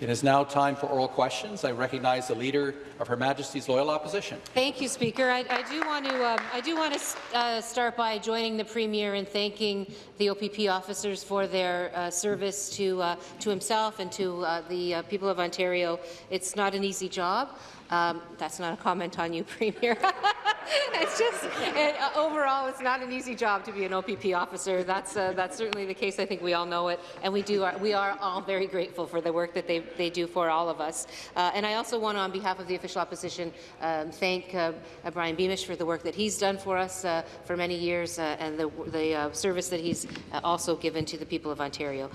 It is now time for oral questions. I recognize the Leader of Her Majesty's Loyal Opposition. Thank you, Speaker. I, I do want to um, I do want to uh, start by joining the Premier in thanking the OPP officers for their uh, service to uh, to himself and to uh, the uh, people of Ontario. It's not an easy job. Um, that's not a comment on you, Premier. it's just it, uh, overall, it's not an easy job to be an OPP officer. That's uh, that's certainly the case. I think we all know it, and we do. Are, we are all very grateful for the work that they they do for all of us. Uh, and I also want to, on behalf of the official opposition, um, thank uh, uh, Brian Beamish for the work that he's done for us uh, for many years, and the the service that he's also given to the people of Ontario.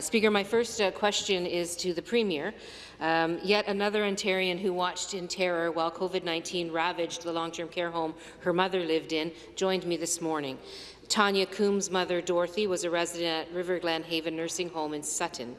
Speaker, my first question is to the Premier. Um, yet another Ontarian who watched in terror while COVID-19 ravaged the long-term care home her mother lived in joined me this morning. Tanya Coombs' mother, Dorothy, was a resident at River Glen Haven Nursing Home in Sutton,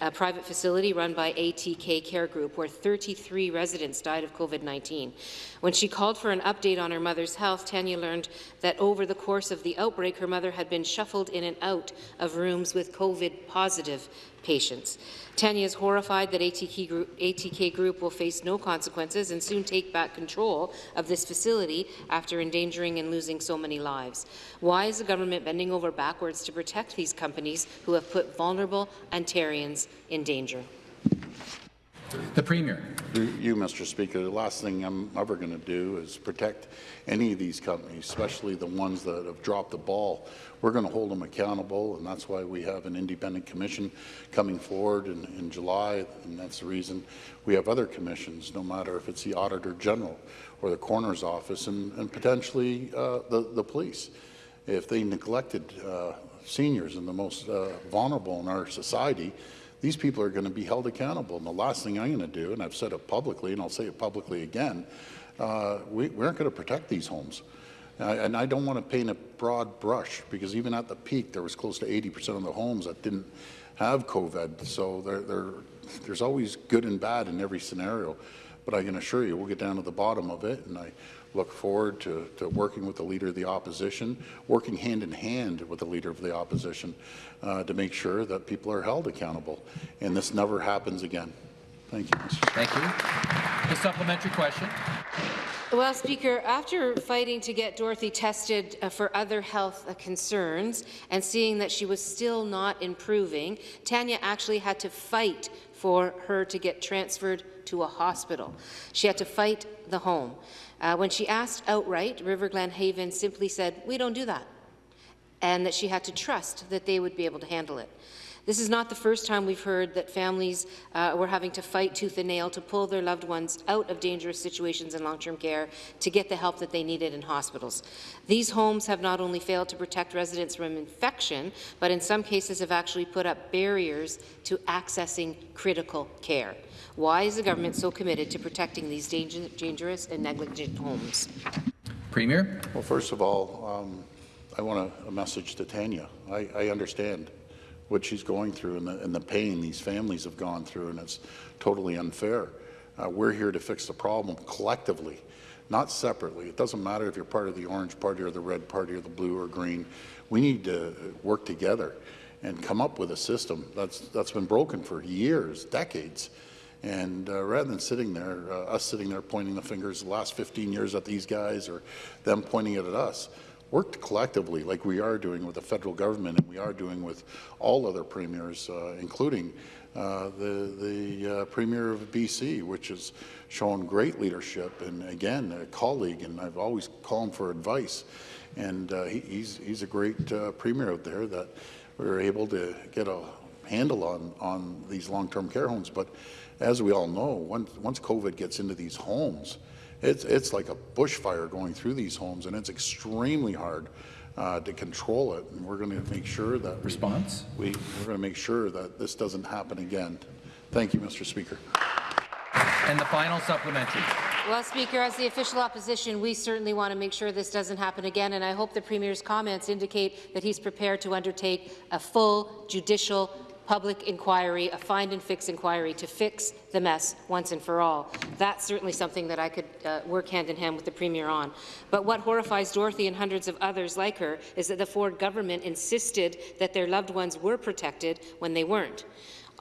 a private facility run by ATK Care Group, where 33 residents died of COVID-19. When she called for an update on her mother's health, Tanya learned that over the course of the outbreak, her mother had been shuffled in and out of rooms with COVID-positive patients. Tanya is horrified that ATK group, ATK group will face no consequences and soon take back control of this facility after endangering and losing so many lives. Why is the government bending over backwards to protect these companies who have put vulnerable Ontarians in danger? The Premier. You, Mr. Speaker, the last thing I'm ever going to do is protect any of these companies, especially the ones that have dropped the ball. We're going to hold them accountable, and that's why we have an independent commission coming forward in, in July, and that's the reason we have other commissions, no matter if it's the Auditor General or the Coroner's Office, and, and potentially uh, the, the police. If they neglected uh, seniors and the most uh, vulnerable in our society, these people are going to be held accountable. And the last thing I'm going to do, and I've said it publicly, and I'll say it publicly again, uh, we, we aren't going to protect these homes. Uh, and I don't want to paint a broad brush because even at the peak, there was close to 80% of the homes that didn't have COVID. So they're, they're, there's always good and bad in every scenario. But I can assure you, we'll get down to the bottom of it. And I look forward to, to working with the Leader of the Opposition, working hand in hand with the Leader of the Opposition uh, to make sure that people are held accountable. And this never happens again. Thank you, Thank you. The supplementary question. Well, Speaker, after fighting to get Dorothy tested uh, for other health uh, concerns and seeing that she was still not improving, Tanya actually had to fight for her to get transferred to a hospital. She had to fight the home. Uh, when she asked outright, River Glen Haven simply said, we don't do that, and that she had to trust that they would be able to handle it. This is not the first time we've heard that families uh, were having to fight tooth and nail to pull their loved ones out of dangerous situations in long-term care to get the help that they needed in hospitals. These homes have not only failed to protect residents from infection, but in some cases have actually put up barriers to accessing critical care. Why is the government so committed to protecting these dangerous and negligent homes? Premier. Well, first of all, um, I want a, a, message to Tanya. I, I, understand what she's going through and the, and the, pain these families have gone through, and it's totally unfair. Uh, we're here to fix the problem collectively, not separately. It doesn't matter if you're part of the orange party or the red party or the blue or green. We need to work together and come up with a system that's, that's been broken for years, decades. And uh, rather than sitting there, uh, us sitting there pointing the fingers the last 15 years at these guys or them pointing it at us, worked collectively like we are doing with the federal government and we are doing with all other premiers, uh, including uh, the, the uh, Premier of BC, which has shown great leadership and, again, a colleague, and I've always called him for advice. And uh, he, he's, he's a great Premier out there that we were able to get a handle on, on these long-term care homes. But as we all know, once, once COVID gets into these homes, it's, it's like a bushfire going through these homes, and it's extremely hard uh, to control it. And we're going to make sure that response. We, we we're going to make sure that this doesn't happen again. Thank you, Mr. Speaker. And the final supplementary. Well, Speaker, as the official opposition, we certainly want to make sure this doesn't happen again, and I hope the Premier's comments indicate that he's prepared to undertake a full judicial public inquiry, a find and fix inquiry to fix the mess once and for all. That's certainly something that I could uh, work hand in hand with the Premier on. But what horrifies Dorothy and hundreds of others like her is that the Ford government insisted that their loved ones were protected when they weren't.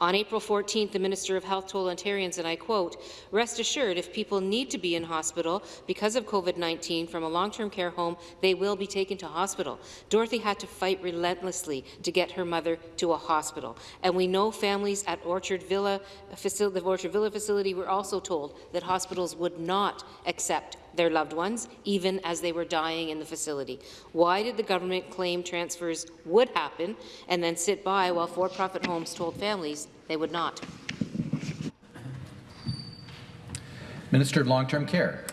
On April 14th, the Minister of Health told Ontarians, and I quote, rest assured if people need to be in hospital because of COVID-19 from a long-term care home, they will be taken to hospital. Dorothy had to fight relentlessly to get her mother to a hospital. And we know families at Orchard Villa, the Orchard Villa facility were also told that hospitals would not accept their loved ones, even as they were dying in the facility. Why did the government claim transfers would happen and then sit by while for-profit homes told families they would not? Minister of Long-Term Care.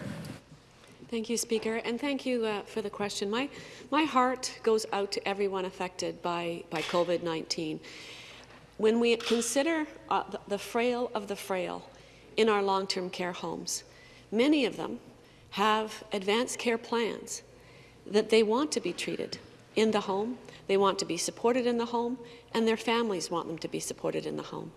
Thank you, Speaker, and thank you uh, for the question. My, my heart goes out to everyone affected by, by COVID-19. When we consider uh, the, the frail of the frail in our long-term care homes, many of them have advanced care plans that they want to be treated in the home, they want to be supported in the home, and their families want them to be supported in the home.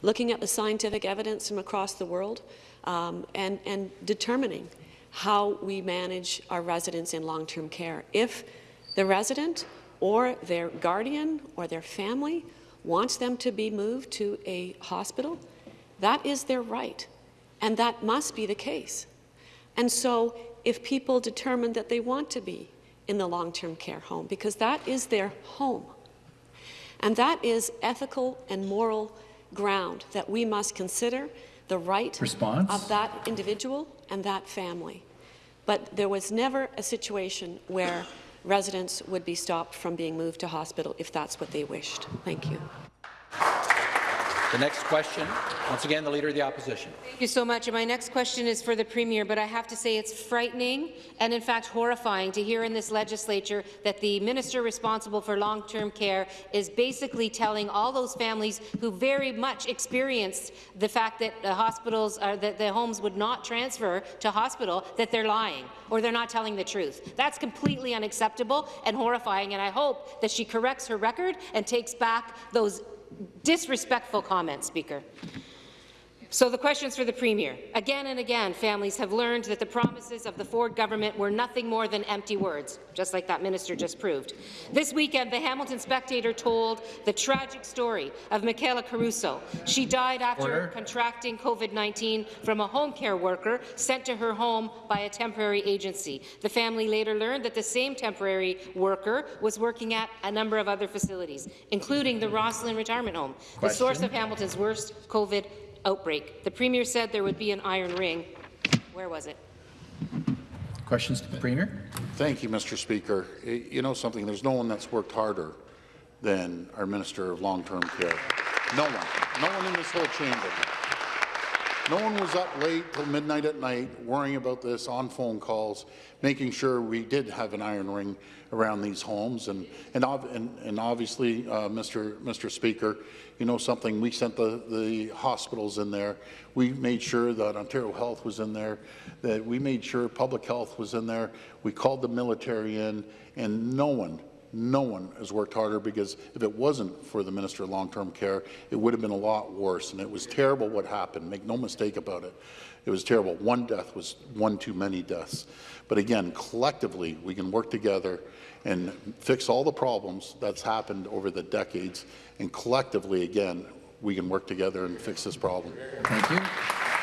Looking at the scientific evidence from across the world um, and, and determining how we manage our residents in long-term care. If the resident or their guardian or their family wants them to be moved to a hospital, that is their right, and that must be the case. And so if people determine that they want to be in the long-term care home, because that is their home, and that is ethical and moral ground that we must consider the right Response? of that individual and that family. But there was never a situation where residents would be stopped from being moved to hospital if that's what they wished. Thank you. The next question, once again, the Leader of the Opposition. Thank you so much. And my next question is for the Premier, but I have to say it's frightening and, in fact, horrifying to hear in this legislature that the minister responsible for long-term care is basically telling all those families who very much experienced the fact that the hospitals, or that the homes would not transfer to hospital, that they're lying or they're not telling the truth. That's completely unacceptable and horrifying, and I hope that she corrects her record and takes back those disrespectful comment, Speaker. So the questions for the Premier. Again and again, families have learned that the promises of the Ford government were nothing more than empty words, just like that minister just proved. This weekend, the Hamilton Spectator told the tragic story of Michaela Caruso. She died after Order. contracting COVID-19 from a home care worker sent to her home by a temporary agency. The family later learned that the same temporary worker was working at a number of other facilities, including the Rosslyn Retirement Home, the source of Hamilton's worst COVID outbreak. The Premier said there would be an iron ring. Where was it? Questions to the Premier? Thank you, Mr. Speaker. You know something, there's no one that's worked harder than our Minister of Long-Term Care. No one. No one in this whole chamber. No one was up late till midnight at night worrying about this on phone calls, making sure we did have an iron ring around these homes. And, and, and, and obviously, uh, Mr. Mr. Speaker, you know something, we sent the, the hospitals in there. We made sure that Ontario Health was in there, that we made sure Public Health was in there. We called the military in, and no one, no one has worked harder because if it wasn't for the Minister of Long-Term Care, it would have been a lot worse. And it was terrible what happened. Make no mistake about it. It was terrible. One death was one too many deaths. But again, collectively, we can work together and fix all the problems that's happened over the decades. And collectively, again, we can work together and fix this problem. Thank you.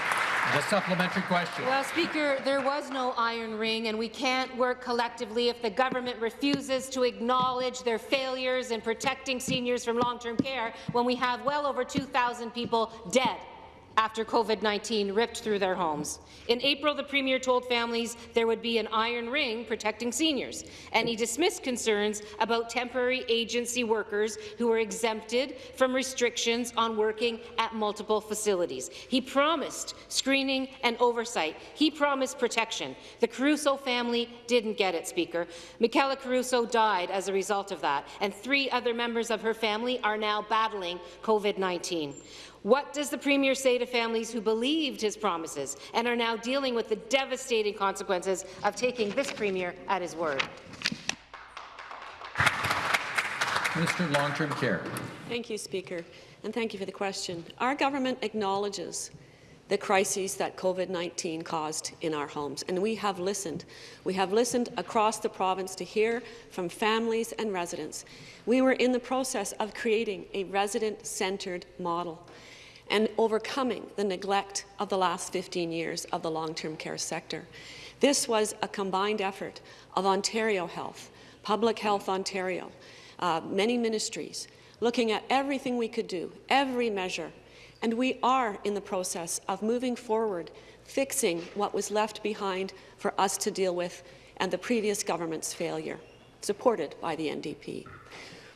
The supplementary question. Well, Speaker, there was no iron ring, and we can't work collectively if the government refuses to acknowledge their failures in protecting seniors from long-term care when we have well over 2,000 people dead after COVID-19 ripped through their homes. In April, the Premier told families there would be an iron ring protecting seniors, and he dismissed concerns about temporary agency workers who were exempted from restrictions on working at multiple facilities. He promised screening and oversight. He promised protection. The Caruso family didn't get it, Speaker. Michaela Caruso died as a result of that, and three other members of her family are now battling COVID-19. What does the Premier say to families who believed his promises and are now dealing with the devastating consequences of taking this Premier at his word? Minister of Long-Term Care. Thank you, Speaker, and thank you for the question. Our government acknowledges the crises that COVID-19 caused in our homes. And we have listened. We have listened across the province to hear from families and residents. We were in the process of creating a resident-centred model and overcoming the neglect of the last 15 years of the long-term care sector. This was a combined effort of Ontario Health, Public Health Ontario, uh, many ministries, looking at everything we could do, every measure and we are in the process of moving forward, fixing what was left behind for us to deal with and the previous government's failure, supported by the NDP.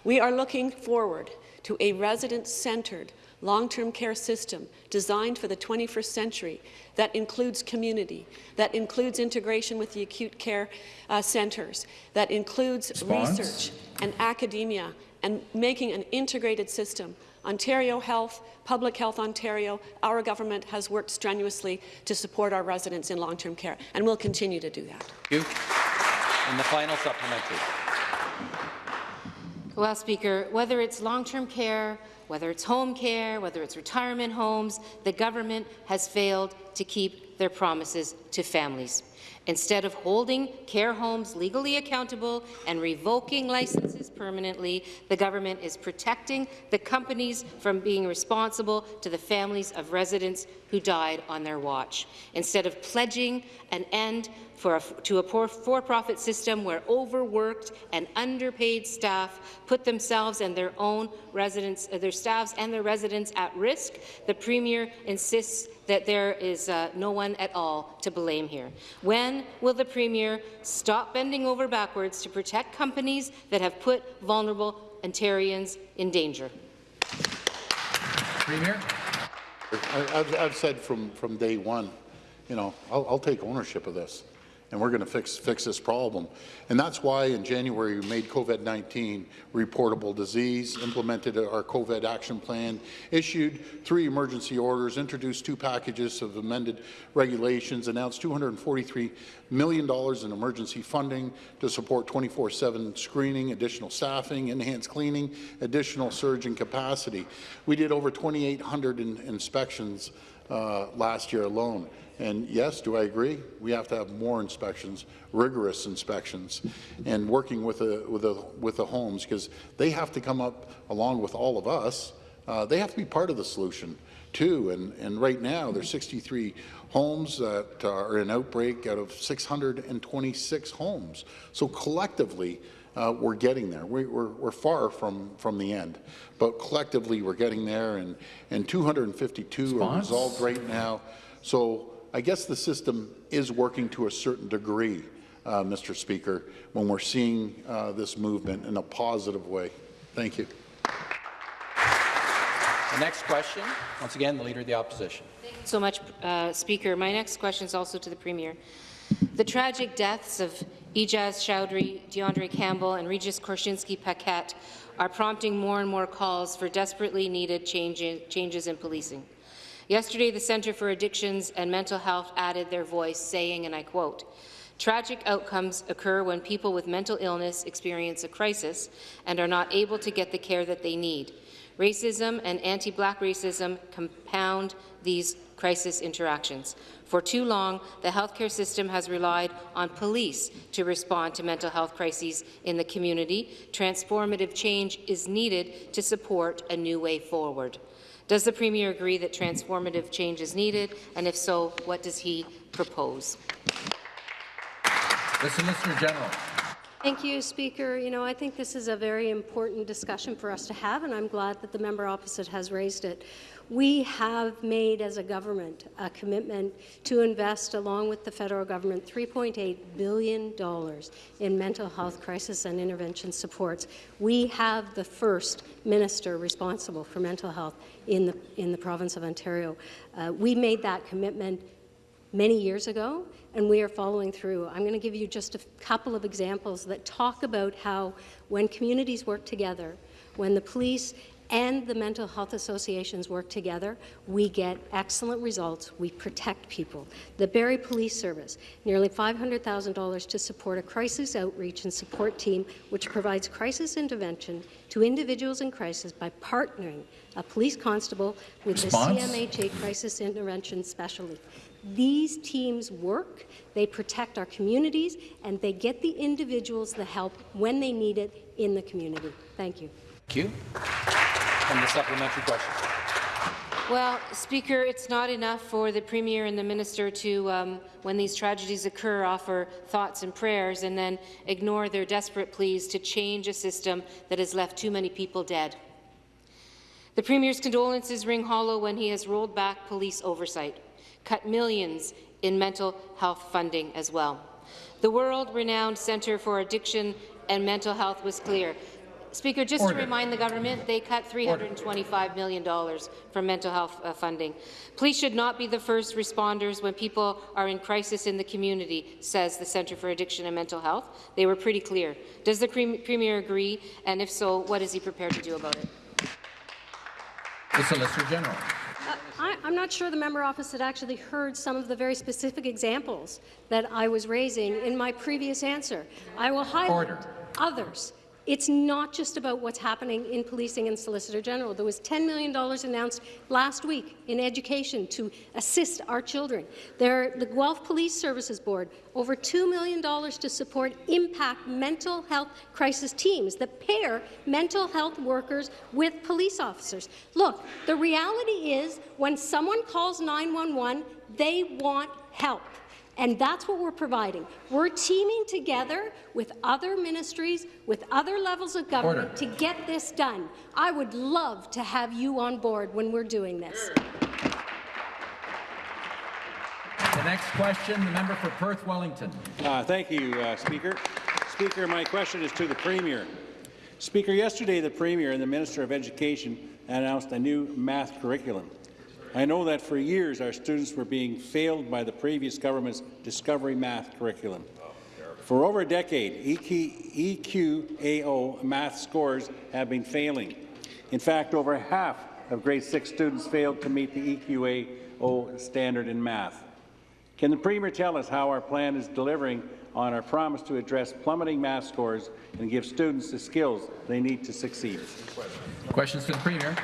We are looking forward to a resident-centred long-term care system designed for the 21st century that includes community, that includes integration with the acute care uh, centres, that includes Response? research and academia, and making an integrated system Ontario Health, Public Health Ontario, our government has worked strenuously to support our residents in long-term care, and we'll continue to do that. Thank you. And the final supplementary. Well, Speaker, whether it's long-term care, whether it's home care, whether it's retirement homes, the government has failed to keep their promises to families. Instead of holding care homes legally accountable and revoking licenses permanently, the government is protecting the companies from being responsible to the families of residents who died on their watch. Instead of pledging an end a, to a poor for-profit system where overworked and underpaid staff put themselves and their own residents, uh, their staffs and their residents at risk, the Premier insists that there is uh, no one at all to blame here. When will the Premier stop bending over backwards to protect companies that have put vulnerable Ontarians in danger? Premier? I've, I've said from, from day one, you know, I'll, I'll take ownership of this and we're going to fix, fix this problem. And that's why in January we made COVID-19 reportable disease, implemented our COVID action plan, issued three emergency orders, introduced two packages of amended regulations, announced $243 million in emergency funding to support 24-7 screening, additional staffing, enhanced cleaning, additional surge in capacity. We did over 2,800 in inspections uh, last year alone. And yes, do I agree? We have to have more inspections, rigorous inspections, and working with the with the with the homes because they have to come up along with all of us. Uh, they have to be part of the solution too. And and right now there's 63 homes that are in outbreak out of 626 homes. So collectively. Uh, we're getting there. We, we're, we're far from, from the end, but collectively we're getting there, and, and 252 Response? are resolved right now. So I guess the system is working to a certain degree, uh, Mr. Speaker, when we're seeing uh, this movement in a positive way. Thank you. The next question, once again, the Leader of the Opposition. Thank you so much, uh, Speaker. My next question is also to the Premier. The tragic deaths of Ejaz Choudry, D'Andre Campbell, and Regis Korchinski-Paquet are prompting more and more calls for desperately needed change changes in policing. Yesterday, the Centre for Addictions and Mental Health added their voice, saying, and I quote, Tragic outcomes occur when people with mental illness experience a crisis and are not able to get the care that they need. Racism and anti-black racism compound these crisis interactions. For too long, the healthcare system has relied on police to respond to mental health crises in the community. Transformative change is needed to support a new way forward. Does the Premier agree that transformative change is needed, and if so, what does he propose? The Solicitor General. Thank you, Speaker. You know, I think this is a very important discussion for us to have, and I'm glad that the member opposite has raised it. We have made, as a government, a commitment to invest, along with the federal government, $3.8 billion in mental health crisis and intervention supports. We have the first minister responsible for mental health in the, in the province of Ontario. Uh, we made that commitment many years ago, and we are following through. I'm going to give you just a couple of examples that talk about how when communities work together, when the police and the mental health associations work together, we get excellent results. We protect people. The Barrie Police Service, nearly $500,000 to support a crisis outreach and support team which provides crisis intervention to individuals in crisis by partnering a police constable with Response? the CMHA Crisis Intervention Specialty. These teams work, they protect our communities, and they get the individuals the help when they need it in the community. Thank you. Thank you. And the supplementary question. Well, Speaker, it's not enough for the Premier and the Minister to, um, when these tragedies occur, offer thoughts and prayers and then ignore their desperate pleas to change a system that has left too many people dead. The Premier's condolences ring hollow when he has rolled back police oversight, cut millions in mental health funding as well. The world-renowned Centre for Addiction and Mental Health was clear. Speaker, just Order. to remind the government, they cut $325 million from mental health uh, funding. Police should not be the first responders when people are in crisis in the community, says the Centre for Addiction and Mental Health. They were pretty clear. Does the Pre Premier agree? And if so, what is he prepared to do about it? The Solicitor General. I, I'm not sure the member office had actually heard some of the very specific examples that I was raising in my previous answer. I will highlight Order. others. It's not just about what's happening in policing and Solicitor General. There was $10 million announced last week in education to assist our children. There, the Guelph Police Services Board, over $2 million to support impact mental health crisis teams that pair mental health workers with police officers. Look, the reality is when someone calls 911, they want help. And that's what we're providing. We're teaming together with other ministries, with other levels of government Order. to get this done. I would love to have you on board when we're doing this. The next question, the member for Perth Wellington. Uh, Thank you, uh, Speaker. Speaker, my question is to the Premier. Speaker, yesterday the Premier and the Minister of Education announced a new math curriculum. I know that for years our students were being failed by the previous government's Discovery Math curriculum. For over a decade, E EQ, EQAO math scores have been failing. In fact, over half of grade 6 students failed to meet the EQAO standard in math. Can the Premier tell us how our plan is delivering on our promise to address plummeting math scores and give students the skills they need to succeed? Questions to the Premier.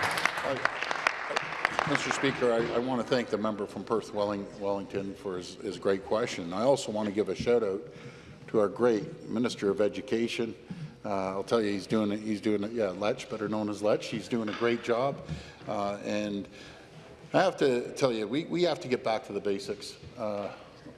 Mr. Speaker, I, I want to thank the member from Perth Welling, Wellington for his, his great question. I also want to give a shout out to our great Minister of Education. Uh, I'll tell you, he's doing it. He's doing it. Yeah, Lech, better known as Lech. He's doing a great job, uh, and I have to tell you, we, we have to get back to the basics, uh,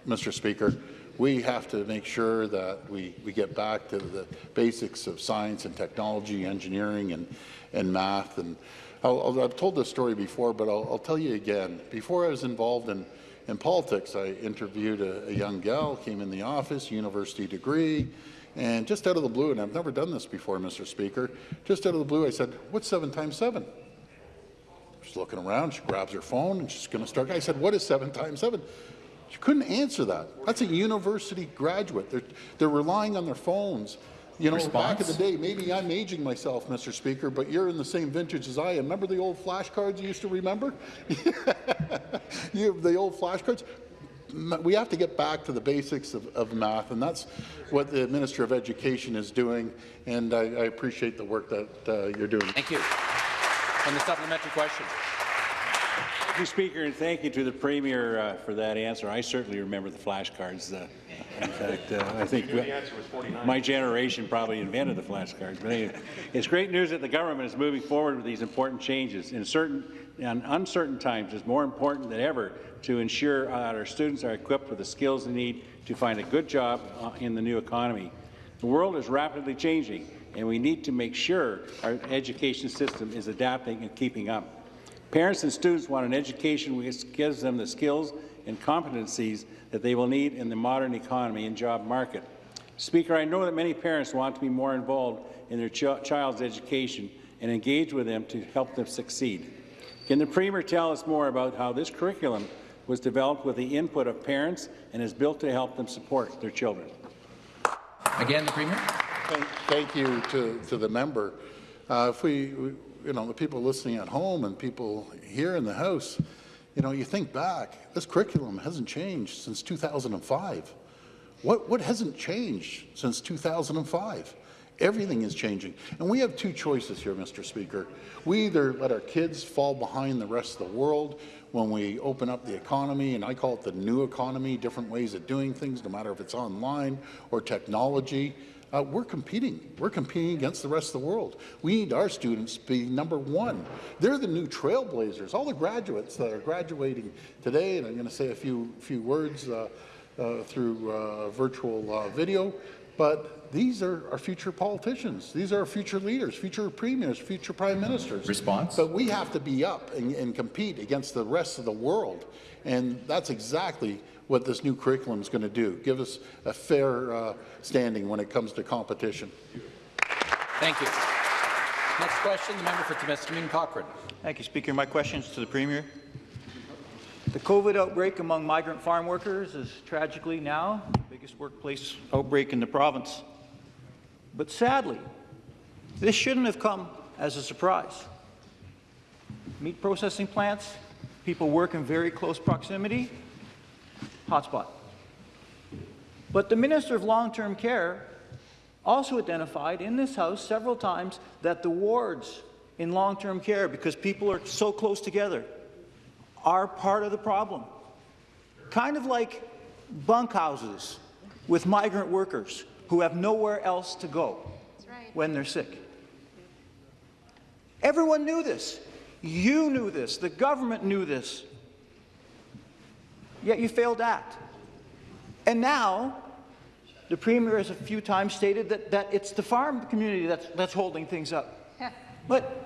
Mr. Speaker. We have to make sure that we, we get back to the basics of science and technology, engineering and, and math. And I'll, I've told this story before, but I'll, I'll tell you again. Before I was involved in, in politics, I interviewed a, a young gal, came in the office, university degree, and just out of the blue, and I've never done this before, Mr. Speaker, just out of the blue, I said, what's seven times seven? She's looking around, she grabs her phone, and she's going to start. I said, what is seven times seven? She couldn't answer that. That's a university graduate. They're, they're relying on their phones. You know, back in the day, maybe I'm aging myself, Mr. Speaker, but you're in the same vintage as I am. Remember the old flashcards you used to remember? you have the old flashcards? We have to get back to the basics of, of math, and that's what the Minister of Education is doing, and I, I appreciate the work that uh, you're doing. Thank you. And the supplementary question. Thank you, Speaker, and thank you to the Premier uh, for that answer. I certainly remember the flashcards. Uh, in fact, uh, I think my generation probably invented the flashcards. But anyway, it's great news that the government is moving forward with these important changes. In certain in uncertain times, it's more important than ever to ensure that our students are equipped with the skills they need to find a good job uh, in the new economy. The world is rapidly changing, and we need to make sure our education system is adapting and keeping up. Parents and students want an education which gives them the skills and competencies that they will need in the modern economy and job market. Speaker, I know that many parents want to be more involved in their ch child's education and engage with them to help them succeed. Can the Premier tell us more about how this curriculum was developed with the input of parents and is built to help them support their children? Again, the Premier. Thank, thank you to, to the member. Uh, if we, we- you know, the people listening at home and people here in the House, you know, you think back, this curriculum hasn't changed since 2005. What, what hasn't changed since 2005? Everything is changing. And we have two choices here, Mr. Speaker. We either let our kids fall behind the rest of the world when we open up the economy, and I call it the new economy, different ways of doing things, no matter if it's online or technology. Uh, we're competing. We're competing against the rest of the world. We need our students to be number one. They're the new trailblazers. All the graduates that are graduating today, and I'm going to say a few few words uh, uh, through uh, virtual uh, video, but these are our future politicians. These are our future leaders, future premiers, future prime ministers. Response? But we have to be up and, and compete against the rest of the world, and that's exactly what this new curriculum is going to do. Give us a fair uh, standing when it comes to competition. Thank you. Next question, the member for Timiskaming Cochrane. Thank you, Speaker. My question is to the Premier. The COVID outbreak among migrant farm workers is tragically now the biggest workplace outbreak in the province. But sadly, this shouldn't have come as a surprise. Meat processing plants, people work in very close proximity, hotspot. But the Minister of Long-Term Care also identified in this House several times that the wards in long-term care, because people are so close together, are part of the problem. Kind of like bunkhouses with migrant workers who have nowhere else to go when they're sick. Everyone knew this. You knew this. The government knew this. Yet you failed to act. And now, the Premier has a few times stated that, that it's the farm community that's, that's holding things up. But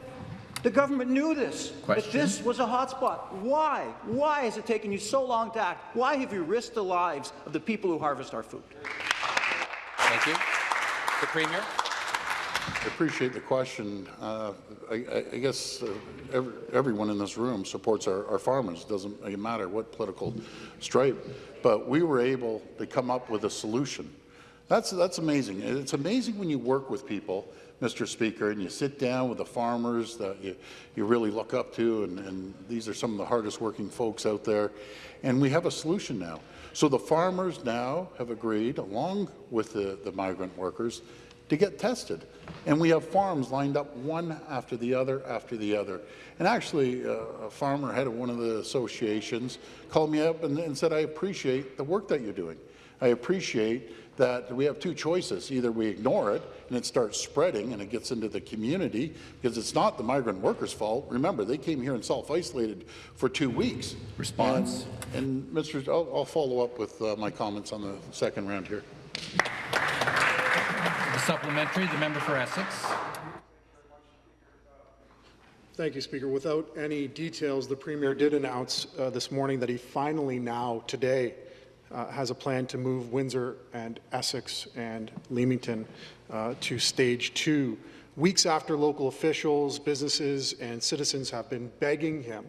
the government knew this, Question. that this was a hotspot. Why? Why has it taken you so long to act? Why have you risked the lives of the people who harvest our food? Thank you. The Premier. I appreciate the question. Uh, I, I, guess uh, every, everyone in this room supports our, our farmers. It doesn't matter what political stripe. But we were able to come up with a solution. That's, that's amazing. It's amazing when you work with people, Mr. Speaker, and you sit down with the farmers that you, you really look up to, and, and these are some of the hardest working folks out there. And we have a solution now. So the farmers now have agreed, along with the, the migrant workers, to get tested. And we have farms lined up one after the other after the other. And actually, uh, a farmer, head of one of the associations, called me up and, and said, I appreciate the work that you're doing. I appreciate that we have two choices. Either we ignore it and it starts spreading and it gets into the community because it's not the migrant workers' fault. Remember, they came here and self-isolated for two weeks. Response. And, and Mr. I'll, I'll follow up with uh, my comments on the second round here. Supplementary, the member for Essex. Thank you, Speaker. Without any details, the Premier did announce uh, this morning that he finally now, today, uh, has a plan to move Windsor and Essex and Leamington uh, to stage two. Weeks after local officials, businesses, and citizens have been begging him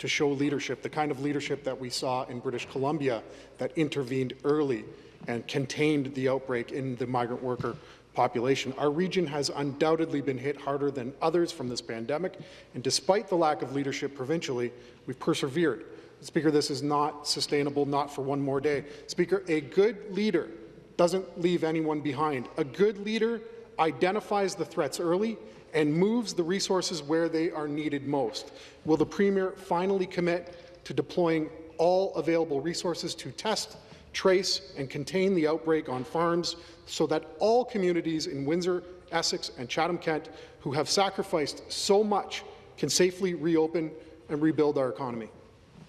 to show leadership, the kind of leadership that we saw in British Columbia that intervened early and contained the outbreak in the migrant worker population. Our region has undoubtedly been hit harder than others from this pandemic, and despite the lack of leadership provincially, we've persevered. Speaker, this is not sustainable, not for one more day. Speaker, a good leader doesn't leave anyone behind. A good leader identifies the threats early and moves the resources where they are needed most. Will the Premier finally commit to deploying all available resources to test, trace, and contain the outbreak on farms so that all communities in Windsor, Essex, and Chatham-Kent who have sacrificed so much can safely reopen and rebuild our economy?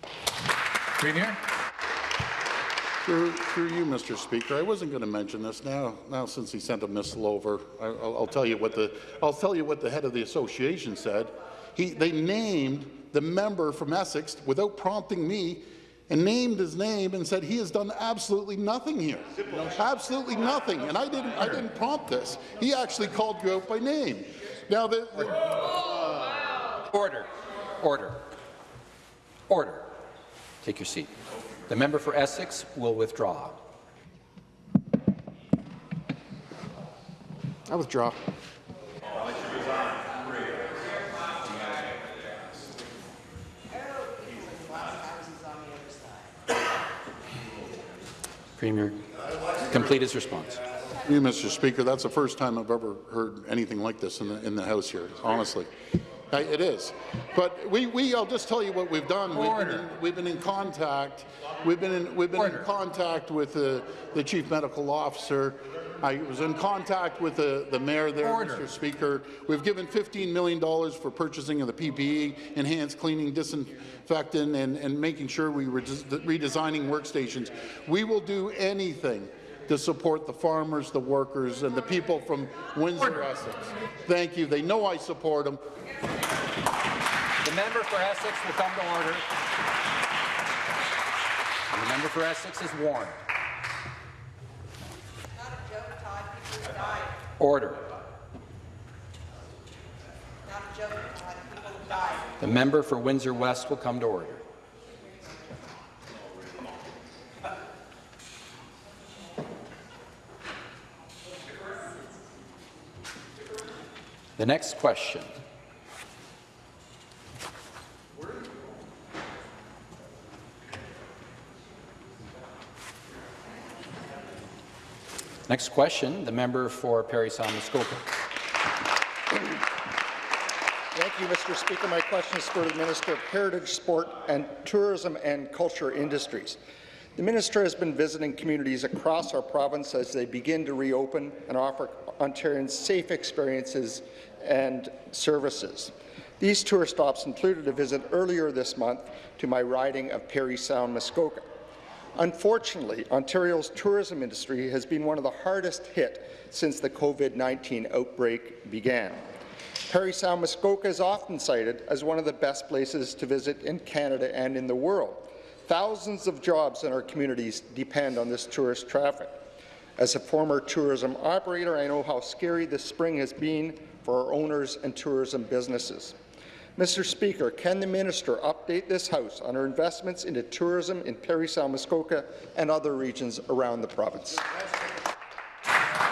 Premier. Through, through you, Mr. Speaker, I wasn't going to mention this now. Now, since he sent a missile over, I, will I'll tell you what the I'll tell you what the head of the association said. He they named the member from Essex without prompting me, and named his name and said he has done absolutely nothing here, absolutely nothing. And I didn't I didn't prompt this. He actually called you out by name. Now the, the Order. Order. Order. Take your seat. The member for Essex will withdraw. I withdraw. Premier, complete his response. You, Mr. Speaker, that's the first time I've ever heard anything like this in the, in the House here, honestly. It is. But we, we, I'll just tell you what we've done. We've been, in, we've been in contact, we've been in, we've been in contact with the, the Chief Medical Officer. I was in contact with the, the mayor there, Order. Mr. Speaker. We've given $15 million for purchasing of the PPE, enhanced cleaning, disinfectant, and, and making sure we were redesigning workstations. We will do anything to support the farmers, the workers, and the people from Windsor, Essex. Thank you. They know I support them. The member for Essex will come to order. And the member for Essex is warned. Order. The member for Windsor West will come to order. The next question Next question, the member for Parry Sound Muskoka. Thank you, Mr. Speaker. My question is for the Minister of Heritage, Sport and Tourism and Culture Industries. The minister has been visiting communities across our province as they begin to reopen and offer Ontarians safe experiences and services. These tour stops included a visit earlier this month to my riding of Parry Sound, Muskoka. Unfortunately, Ontario's tourism industry has been one of the hardest hit since the COVID-19 outbreak began. Parry Sound Muskoka is often cited as one of the best places to visit in Canada and in the world. Thousands of jobs in our communities depend on this tourist traffic. As a former tourism operator, I know how scary this spring has been for our owners and tourism businesses. Mr. Speaker, can the minister update this House on her investments into tourism in Parry Sound Muskoka and other regions around the province?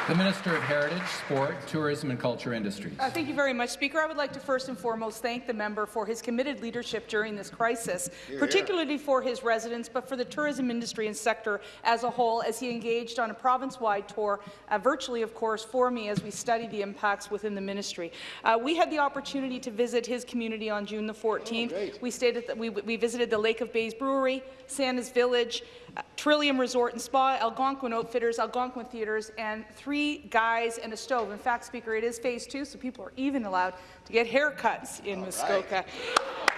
The Minister of Heritage, Sport, Tourism and Culture Industries. Uh, thank you very much, Speaker. I would like to first and foremost thank the member for his committed leadership during this crisis, particularly for his residents, but for the tourism industry and sector as a whole, as he engaged on a province-wide tour, uh, virtually, of course, for me as we study the impacts within the ministry. Uh, we had the opportunity to visit his community on June the 14th. we, stayed at the, we, we visited the Lake of Bays Brewery, Santa's Village, uh, Trillium Resort and Spa, Algonquin Outfitters, Algonquin Theatres, and three guys and a stove. In fact, Speaker, it is phase two, so people are even allowed to get haircuts in Muskoka.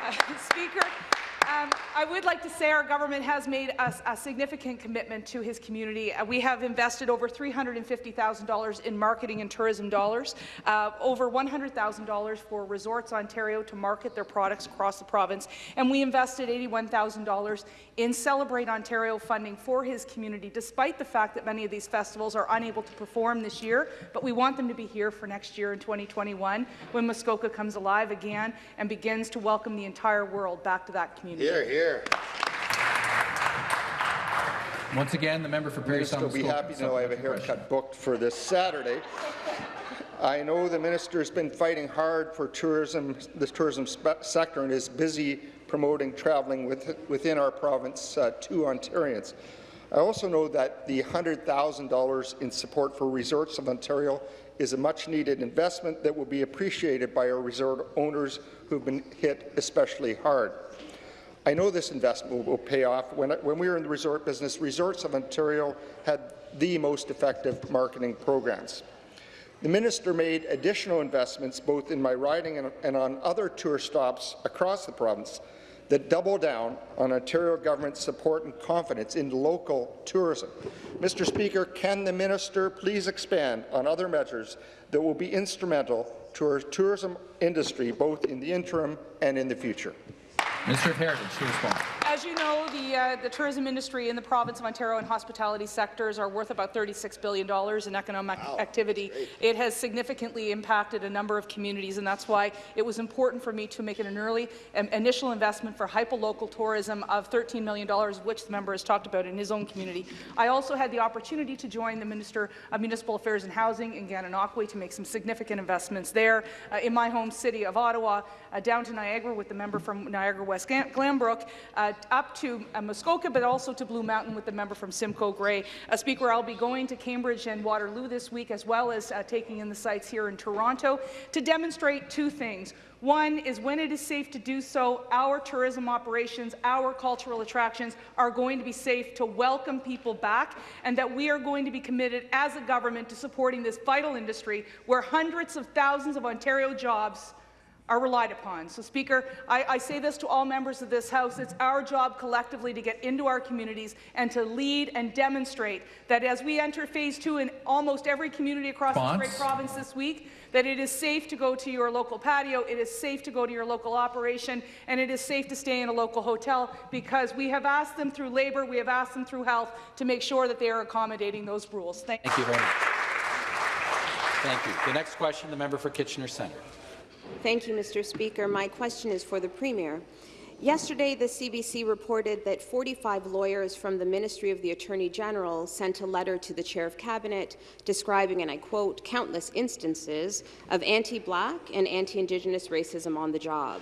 Uh, Speaker, um, I would like to say our government has made a, a significant commitment to his community. Uh, we have invested over $350,000 in marketing and tourism dollars, uh, over $100,000 for Resorts Ontario to market their products across the province, and we invested $81,000 in Celebrate Ontario funding for his community, despite the fact that many of these festivals are unable to perform this year, but we want them to be here for next year in 2021 when Muskoka comes alive again and begins to welcome the entire world back to that community. Here, here. Once again, the member for Parry Minister Sound will be happy to know I have a supplementary question. haircut booked for this Saturday. I know the minister has been fighting hard for tourism, the tourism sector and is busy promoting travelling with, within our province uh, to Ontarians. I also know that the $100,000 in support for Resorts of Ontario is a much-needed investment that will be appreciated by our resort owners who've been hit especially hard. I know this investment will, pay off. When, when we were in the resort business, Resorts of Ontario had the most effective marketing programs. The minister made additional investments both in my riding and, and on other tour stops across the province that double down on Ontario government support and confidence in local tourism. Mr. Speaker, can the minister please expand on other measures that will be instrumental to our tourism industry both in the interim and in the future? Of Heritage to respond. As you know, the, uh, the tourism industry in the province of Ontario and hospitality sectors are worth about $36 billion in economic activity. It has significantly impacted a number of communities, and that's why it was important for me to make it an early um, initial investment for hyperlocal tourism of $13 million, which the member has talked about in his own community. I also had the opportunity to join the Minister of Municipal Affairs and Housing in Gananoque to make some significant investments there. Uh, in my home city of Ottawa, uh, down to Niagara with the member from Niagara West Glam- Glanbrook uh, up to uh, Muskoka, but also to Blue Mountain with the member from Simcoe Grey. Uh, Speaker, I'll be going to Cambridge and Waterloo this week, as well as uh, taking in the sites here in Toronto to demonstrate two things. One is when it is safe to do so, our tourism operations, our cultural attractions are going to be safe to welcome people back, and that we are going to be committed as a government to supporting this vital industry where hundreds of thousands of Ontario jobs are relied upon. So, Speaker, I, I, say this to all members of this House. It's our job collectively to get into our communities and to lead and demonstrate that as we enter phase two in almost every community across this great province this week, that it is safe to go to your local patio, it is safe to go to your local operation, and it is safe to stay in a local hotel because we have asked them through labour, we have asked them through health to make sure that they are accommodating those rules. Thank, Thank you very much. Thank you. The next question, the member for Kitchener Centre. Thank you, Mr. Speaker. My question is for the Premier. Yesterday, the CBC reported that 45 lawyers from the Ministry of the Attorney General sent a letter to the Chair of Cabinet describing, and I quote, countless instances of anti-Black and anti-Indigenous racism on the job.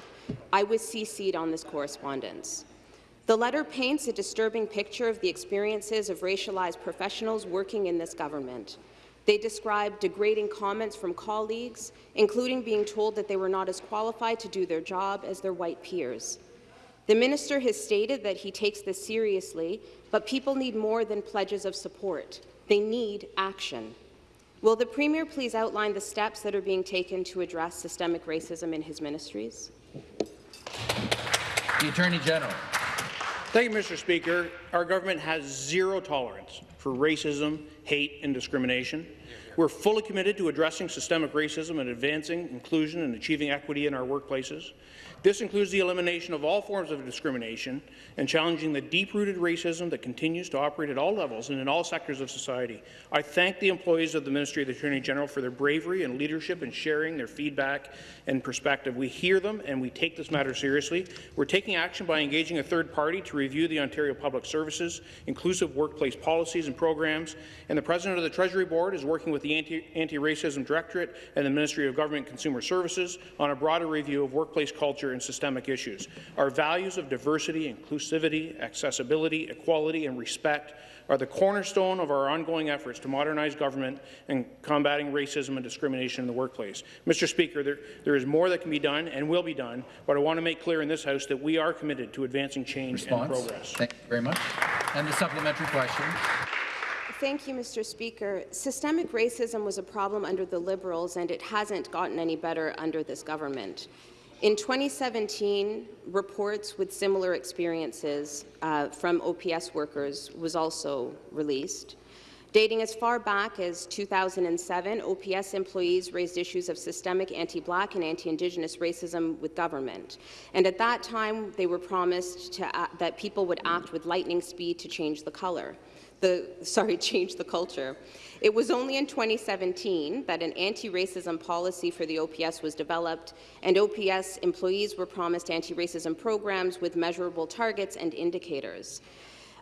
I was CC'd on this correspondence. The letter paints a disturbing picture of the experiences of racialized professionals working in this government. They described degrading comments from colleagues, including being told that they were not as qualified to do their job as their white peers. The minister has stated that he takes this seriously, but people need more than pledges of support. They need action. Will the Premier please outline the steps that are being taken to address systemic racism in his ministries? The Attorney General. Thank you, Mr. Speaker. Our government has zero tolerance for racism, hate and discrimination. We're fully committed to addressing systemic racism and advancing inclusion and achieving equity in our workplaces. This includes the elimination of all forms of discrimination and challenging the deep-rooted racism that continues to operate at all levels and in all sectors of society. I thank the employees of the Ministry of the Attorney General for their bravery and leadership in sharing their feedback and perspective. We hear them and we take this matter seriously. We're taking action by engaging a third party to review the Ontario Public Services inclusive workplace policies and programs, and the President of the Treasury Board is working with the Anti-Racism Directorate and the Ministry of Government and Consumer Services on a broader review of workplace culture and systemic issues. Our values of diversity, inclusivity, accessibility, equality and respect are the cornerstone of our ongoing efforts to modernize government and combating racism and discrimination in the workplace. Mr. Speaker, there, there is more that can be done and will be done, but I want to make clear in this House that we are committed to advancing change Response. and progress. Thank you very much. And the supplementary question. Thank you, Mr. Speaker. Systemic racism was a problem under the Liberals, and it hasn't gotten any better under this government. In 2017, reports with similar experiences uh, from OPS workers was also released. Dating as far back as 2007, OPS employees raised issues of systemic anti-Black and anti-Indigenous racism with government. And at that time, they were promised to, uh, that people would act with lightning speed to change the color the, sorry, change the culture. It was only in 2017 that an anti-racism policy for the OPS was developed, and OPS employees were promised anti-racism programs with measurable targets and indicators.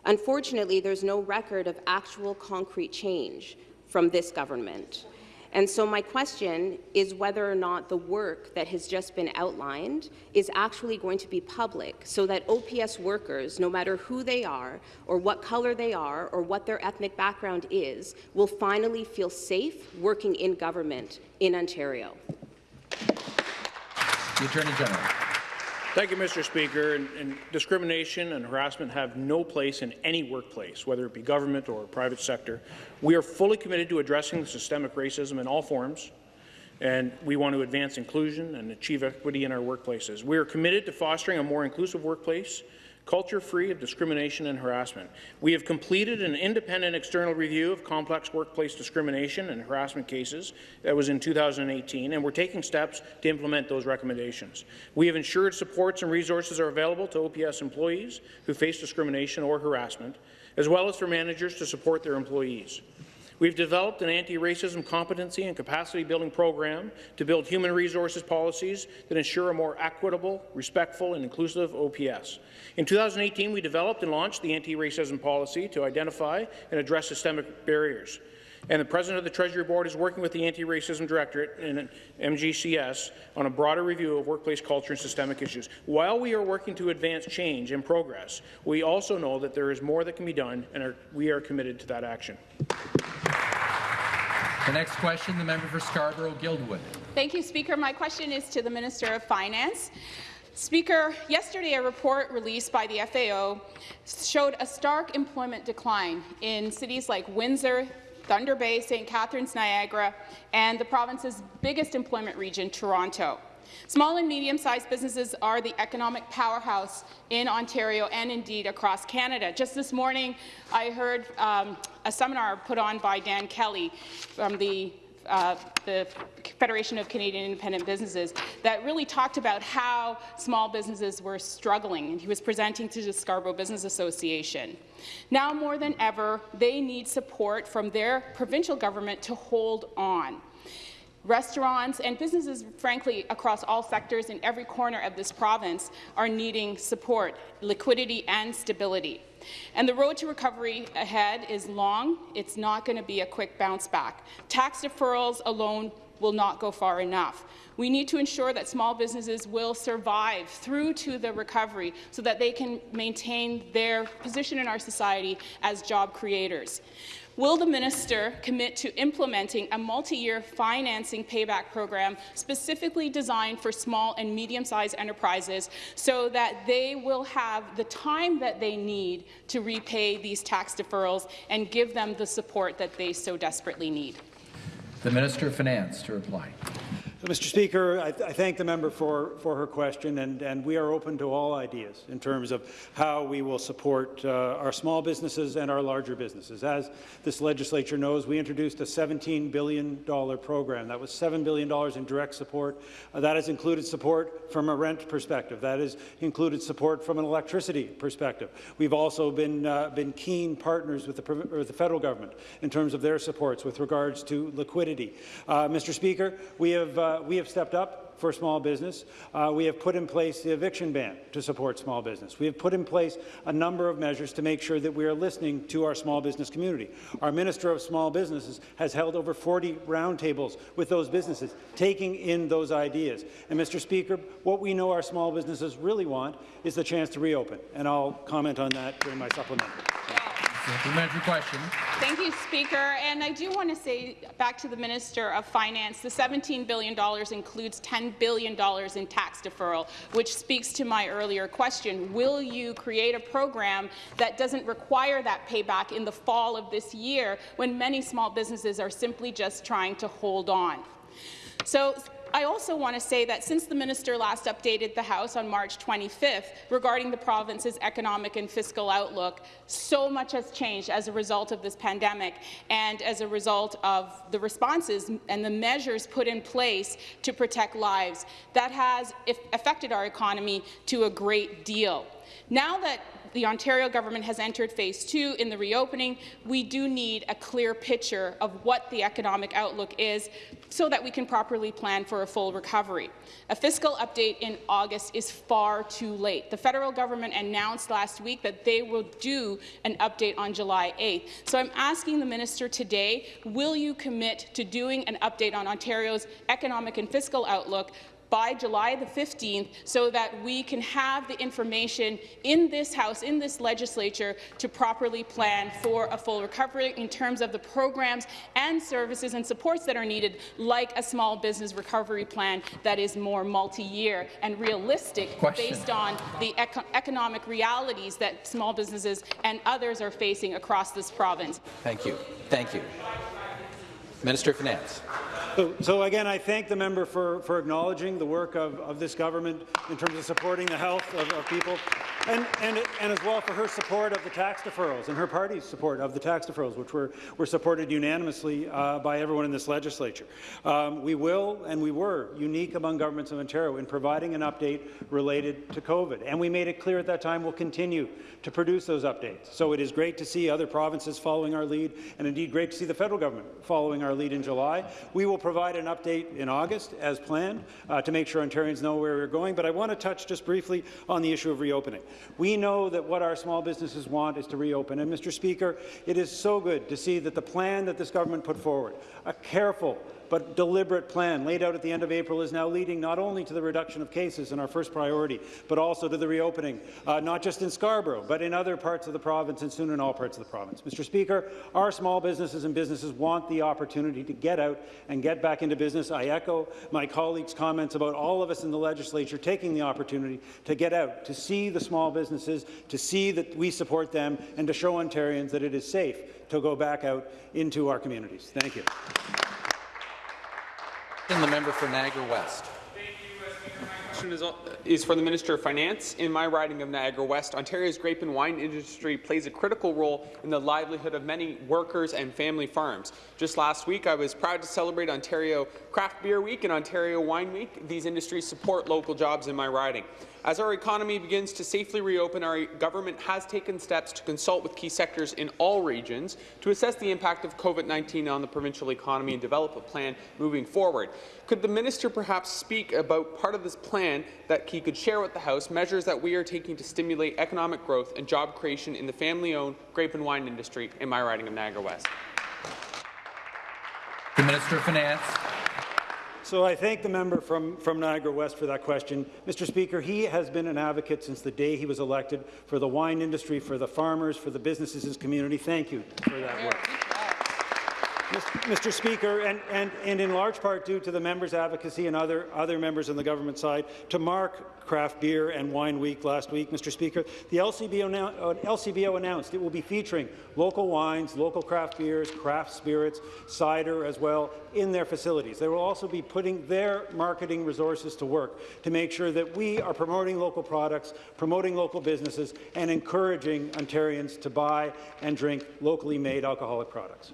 Unfortunately, there's no record of actual concrete change from this government. And so my question is whether or not the work that has just been outlined is actually going to be public so that OPS workers, no matter who they are or what color they are or what their ethnic background is, will finally feel safe working in government in Ontario. The Attorney General. Thank you, Mr. Speaker. And, and, discrimination and harassment have no place in any workplace, whether it be government or private sector. We are fully committed to addressing systemic racism in all forms, and we want to advance inclusion and achieve equity in our workplaces. We are committed to fostering a more inclusive workplace culture-free of discrimination and harassment. We have completed an independent external review of complex workplace discrimination and harassment cases that was in 2018, and we're taking steps to implement those recommendations. We have ensured supports and resources are available to OPS employees who face discrimination or harassment, as well as for managers to support their employees. We've developed an anti-racism competency and capacity-building program to build human resources policies that ensure a more equitable, respectful, and inclusive OPS. In 2018, we developed and launched the anti-racism policy to identify and address systemic barriers. And the President of the Treasury Board is working with the Anti-Racism Directorate and MGCS on a broader review of workplace culture and systemic issues. While we are working to advance change and progress, we also know that there is more that can be done, and are, we are committed to that action. The next question, the member for Scarborough-Guildwood. Thank you, Speaker. My question is to the Minister of Finance. Speaker, yesterday a report released by the FAO showed a stark employment decline in cities like Windsor, Thunder Bay, St. Catharines, Niagara, and the province's biggest employment region, Toronto. Small and medium-sized businesses are the economic powerhouse in Ontario and indeed across Canada. Just this morning, I heard um, a seminar put on by Dan Kelly from the uh, the Federation of Canadian Independent Businesses that really talked about how small businesses were struggling, and he was presenting to the Scarborough Business Association. Now more than ever, they need support from their provincial government to hold on. Restaurants and businesses, frankly, across all sectors in every corner of this province are needing support, liquidity and stability. And the road to recovery ahead is long. It's not going to be a quick bounce back. Tax deferrals alone will not go far enough. We need to ensure that small businesses will survive through to the recovery so that they can maintain their position in our society as job creators. Will the minister commit to implementing a multi-year financing payback program specifically designed for small and medium-sized enterprises so that they will have the time that they need to repay these tax deferrals and give them the support that they so desperately need? The Minister of Finance to reply. Mr. Speaker, I, I, thank the member for, for her question, and, and we are open to all ideas in terms of how we will support uh, our small businesses and our larger businesses. As this legislature knows, we introduced a $17 billion program. That was $7 billion in direct support. Uh, that has included support from a rent perspective. That has included support from an electricity perspective. We've also been, uh, been keen partners with the, with the, federal government in terms of their supports with regards to liquidity. Uh, Mr. Speaker, we have uh, we have stepped up for small business. Uh, we have put in place the eviction ban to support small business. We have put in place a number of measures to make sure that we are listening to our small business community. Our Minister of Small Businesses has held over 40 roundtables with those businesses, taking in those ideas. And, Mr. Speaker, what we know our small businesses really want is the chance to reopen, and I'll comment on that during my supplementary. Supplementary question. Thank you, Speaker. And I do want to say back to the Minister of Finance, the $17 billion includes $10 billion in tax deferral, which speaks to my earlier question. Will you create a program that doesn't require that payback in the fall of this year when many small businesses are simply just trying to hold on? So I also want to say that since the minister last updated the House on March 25th regarding the province's economic and fiscal outlook, so much has changed as a result of this pandemic and as a result of the responses and the measures put in place to protect lives. That has affected our economy to a great deal. Now that the Ontario government has entered phase two in the reopening, we do need a clear picture of what the economic outlook is so that we can properly plan for a full recovery. A fiscal update in August is far too late. The federal government announced last week that they will do an update on July 8th. So I'm asking the minister today, will you commit to doing an update on Ontario's economic and fiscal outlook by July the 15th so that we can have the information in this House, in this legislature, to properly plan for a full recovery in terms of the programs and services and supports that are needed, like a small business recovery plan that is more multi-year and realistic Question. based on the eco economic realities that small businesses and others are facing across this province. Thank you. Thank you. Minister of Finance. So, so, again, I thank the member for, for acknowledging the work of, of this government in terms of supporting the health of, of people, and, and, and as well for her support of the tax deferrals and her party's support of the tax deferrals, which were, were supported unanimously uh, by everyone in this legislature. Um, we will and we were unique among governments of Ontario in providing an update related to COVID, and we made it clear at that time we'll continue to produce those updates. So it is great to see other provinces following our lead, and indeed great to see the federal government following our lead in July. We will provide an update in August, as planned, uh, to make sure Ontarians know where we're going. But I want to touch just briefly on the issue of reopening. We know that what our small businesses want is to reopen. And, Mr. Speaker, it is so good to see that the plan that this government put forward, a careful, but deliberate plan laid out at the end of April is now leading not only to the reduction of cases in our first priority, but also to the reopening, uh, not just in Scarborough, but in other parts of the province and soon in all parts of the province. Mr. Speaker, our small businesses and businesses want the opportunity to get out and get back into business. I echo my colleagues' comments about all of us in the legislature taking the opportunity to get out, to see the small businesses, to see that we support them, and to show Ontarians that it is safe to go back out into our communities. Thank you. And the member for Niagara West. question is, uh, is for the Minister of Finance. In my riding of Niagara West, Ontario's grape and wine industry plays a critical role in the livelihood of many workers and family farms. Just last week, I was proud to celebrate Ontario Craft Beer Week and Ontario Wine Week. These industries support local jobs in my riding. As our economy begins to safely reopen, our government has taken steps to consult with key sectors in all regions to assess the impact of COVID-19 on the provincial economy and develop a plan moving forward. Could the minister perhaps speak about part of this plan that he could share with the House, measures that we are taking to stimulate economic growth and job creation in the family-owned grape and wine industry in my riding of Niagara West? The Minister of Finance. So I thank the member from, from Niagara West for that question. Mr. Speaker, he has been an advocate since the day he was elected for the wine industry, for the farmers, for the businesses in his community. Thank you for that work. Mr. Speaker, and, and, and in large part due to the members' advocacy and other, other members on the government side, to mark Craft Beer and Wine Week last week, Mr. Speaker, the LCBO, uh, LCBO announced it will be featuring local wines, local craft beers, craft spirits, cider as well in their facilities. They will also be putting their marketing resources to work to make sure that we are promoting local products, promoting local businesses, and encouraging Ontarians to buy and drink locally made alcoholic products.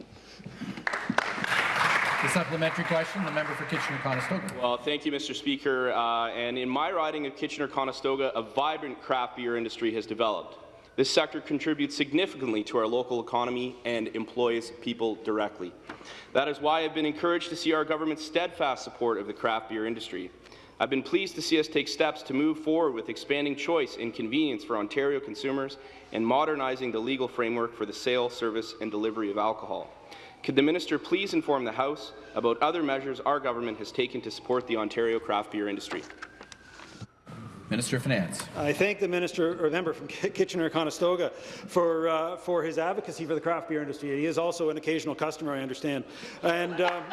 The supplementary question, the member for Kitchener-Conestoga. Well, thank you, Mr. Speaker. Uh, and in my riding of Kitchener-Conestoga, a vibrant craft beer industry has developed. This sector contributes significantly to our local economy and employs people directly. That is why I've been encouraged to see our government's steadfast support of the craft beer industry. I've been pleased to see us take steps to move forward with expanding choice and convenience for Ontario consumers and modernizing the legal framework for the sale, service, and delivery of alcohol. Could the minister please inform the House about other measures our government has taken to support the Ontario craft beer industry? Minister of Finance. I thank the minister or member from Kitchener-Conestoga for uh, for his advocacy for the craft beer industry. He is also an occasional customer, I understand, and. Um,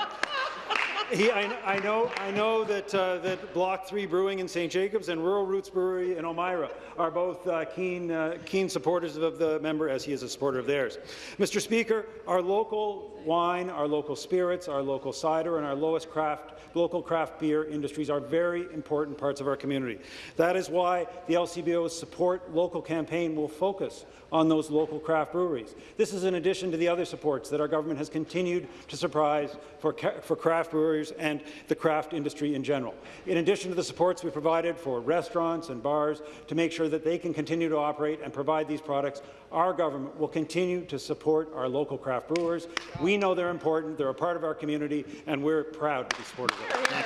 he, I, I, know, I know that, uh, that Block 3 Brewing in St. Jacobs and Rural Roots Brewery in Elmira are both uh, keen, uh, keen supporters of the member, as he is a supporter of theirs. Mr. Speaker, our local wine, our local spirits, our local cider, and our lowest craft, local craft beer industries are very important parts of our community. That is why the LCBO's Support Local campaign will focus on those local craft breweries. This is in addition to the other supports that our government has continued to surprise for, for craft brewers and the craft industry in general. In addition to the supports we provided for restaurants and bars to make sure that they can continue to operate and provide these products, our government will continue to support our local craft brewers. We know they're important, they're a part of our community, and we're proud to be supportive of them.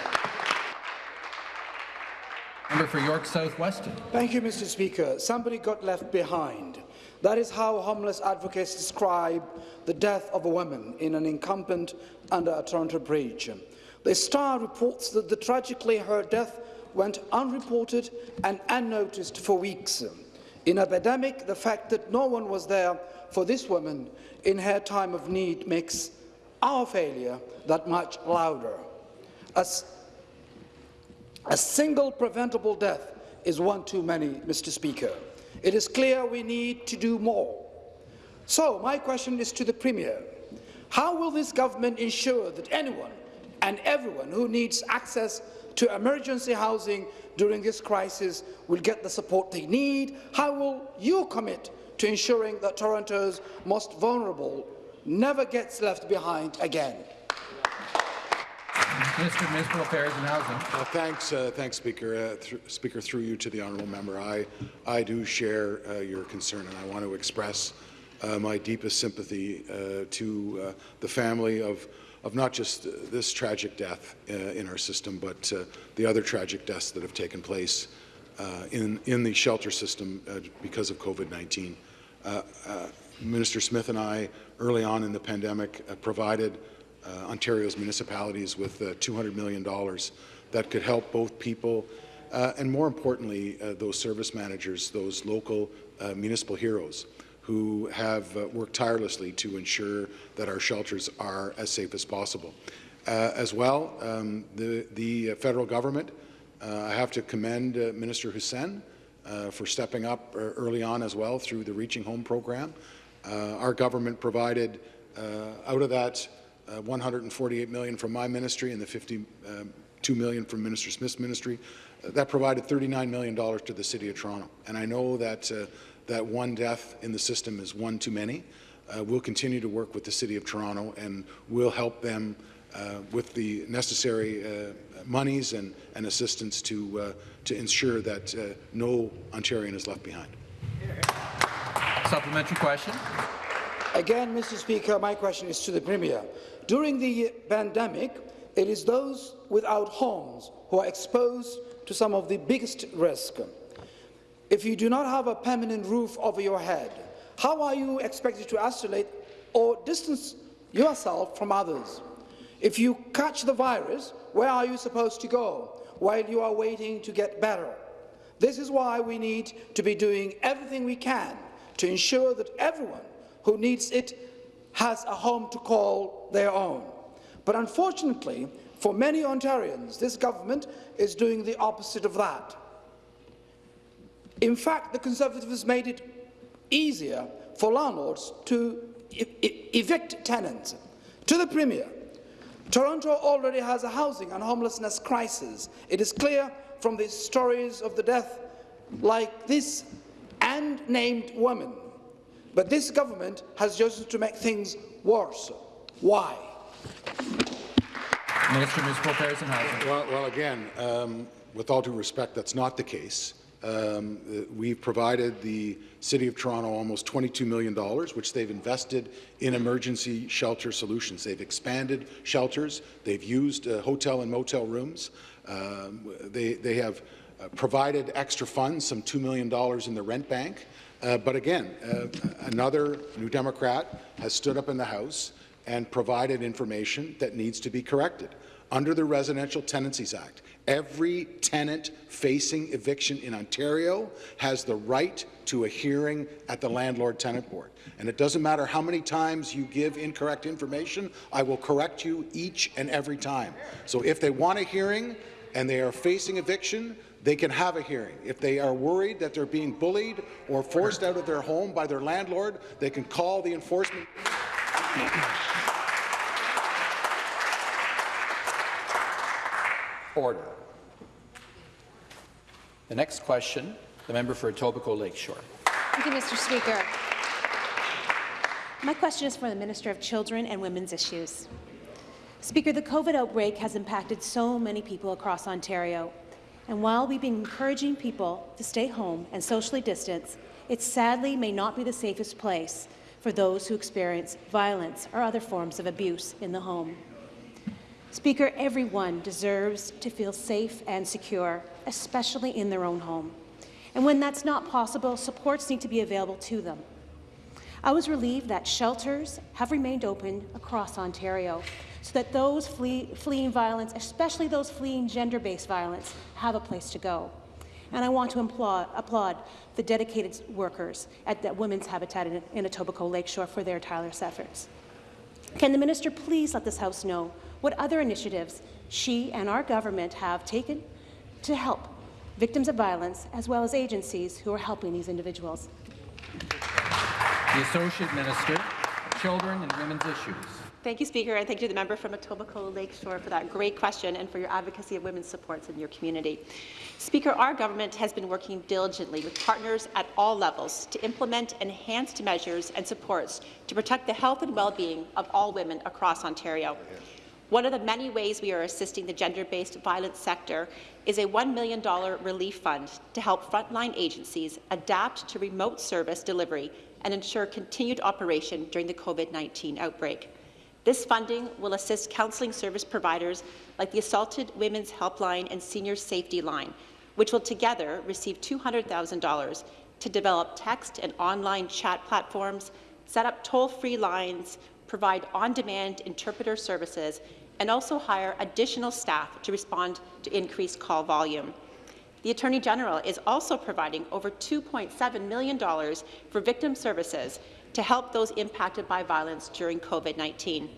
Member for York South Weston. Thank you, Mr. Speaker. Somebody got left behind. That is how homeless advocates describe the death of a woman in an encampment under a Toronto bridge. The Star reports that the tragically her death went unreported and unnoticed for weeks. In a pandemic, the fact that no one was there for this woman in her time of need makes our failure that much louder. As a single preventable death is one too many, Mr. Speaker. It is clear we need to do more. So my question is to the Premier. How will this government ensure that anyone and everyone who needs access to emergency housing during this crisis will get the support they need? How will you commit to ensuring that Toronto's most vulnerable never gets left behind again? Minister of Municipal Affairs and Housing. Well, thanks, uh, thanks, Speaker. Uh, th Speaker, through you to the honourable member, I, I do share uh, your concern, and I want to express uh, my deepest sympathy uh, to uh, the family of, of not just this tragic death in our system, but the other tragic deaths that have taken place uh, in, in the shelter system uh, because of COVID-19. Uh, uh, Minister Smith and I, early on in the pandemic, uh, provided uh, Ontario's municipalities with uh, $200 million that could help both people uh, and, more importantly, uh, those service managers, those local uh, municipal heroes who have uh, worked tirelessly to ensure that our shelters are as safe as possible. Uh, as well, um, the, the federal government, uh, I have to commend uh, Minister Hussen uh, for stepping up uh, early on as well through the Reaching Home program. Our government provided out of that uh, 148 million from my ministry and the 52 million from Minister Smith's ministry, that provided 39 million dollars to the City of Toronto. And I know that that one death in the system is one too many. Uh, we'll continue to work with the City of Toronto and we'll help them uh, with the necessary uh, monies and, and assistance to, uh, to ensure that uh, no Ontarian is left behind. Supplementary question. Again, Mr. Speaker, my question is to the Premier. During the pandemic, it is those without homes who are exposed to some of the biggest risk. If you do not have a permanent roof over your head, how are you expected to isolate or distance yourself from others? If you catch the virus, where are you supposed to go while you are waiting to get better? This is why we need to be doing everything we can to ensure that everyone who needs it has a home to call their own. But unfortunately, for many Ontarians, this government is doing the opposite of that. In fact, the Conservatives made it easier for landlords to e e evict tenants. To the Premier, Toronto already has a housing and homelessness crisis. It is clear from the stories of the death like this and named women. But this government has chosen to make things worse. Why? Minister of Municipal and Housing. Well, well again, um, with all due respect, that's not the case. Um, uh, we've provided the City of Toronto almost $22 million, which they've invested in emergency shelter solutions. They've expanded shelters. They've used uh, hotel and motel rooms. Um, they, they have uh, provided extra funds, some $2 million in the rent bank. Uh, but again, uh, another New Democrat has stood up in the House and provided information that needs to be corrected. Under the Residential Tenancies Act, every tenant facing eviction in Ontario has the right to a hearing at the Landlord-Tenant Board. And it doesn't matter how many times you give incorrect information, I will correct you each and every time. So if they want a hearing and they are facing eviction, they can have a hearing. If they are worried that they're being bullied or forced out of their home by their landlord, they can call the enforcement. Order. The next question, the member for Etobicoke Lakeshore. Thank you, Mr. Speaker. My question is for the Minister of Children and Women's Issues. Speaker, the COVID outbreak has impacted so many people across Ontario. And while we've been encouraging people to stay home and socially distance, it sadly may not be the safest place for those who experience violence or other forms of abuse in the home. Speaker, everyone deserves to feel safe and secure, especially in their own home. And when that's not possible, supports need to be available to them. I was relieved that shelters have remained open across Ontario so that those flee fleeing violence, especially those fleeing gender-based violence, have a place to go. And I want to applaud, the dedicated workers at Women's Habitat in, in Etobicoke Lakeshore for their tireless efforts. Can the minister please let this House know what other initiatives she and our government have taken to help victims of violence, as well as agencies who are helping these individuals? The Associate Minister, Children and Women's Issues. Thank you, Speaker, and thank you to the member from Etobicoke Lakeshore for that great question and for your advocacy of women's supports in your community. Speaker, our government has been working diligently with partners at all levels to implement enhanced measures and supports to protect the health and well-being of all women across Ontario. One of the many ways we are assisting the gender-based violence sector is a $1 million relief fund to help frontline agencies adapt to remote service delivery and ensure continued operation during the COVID-19 outbreak. This funding will assist counselling service providers like the Assaulted Women's Helpline and Senior Safety Line which will together receive $200,000 to develop text and online chat platforms, set up toll-free lines, provide on-demand interpreter services, and also hire additional staff to respond to increased call volume. The Attorney General is also providing over $2.7 million for victim services to help those impacted by violence during COVID-19.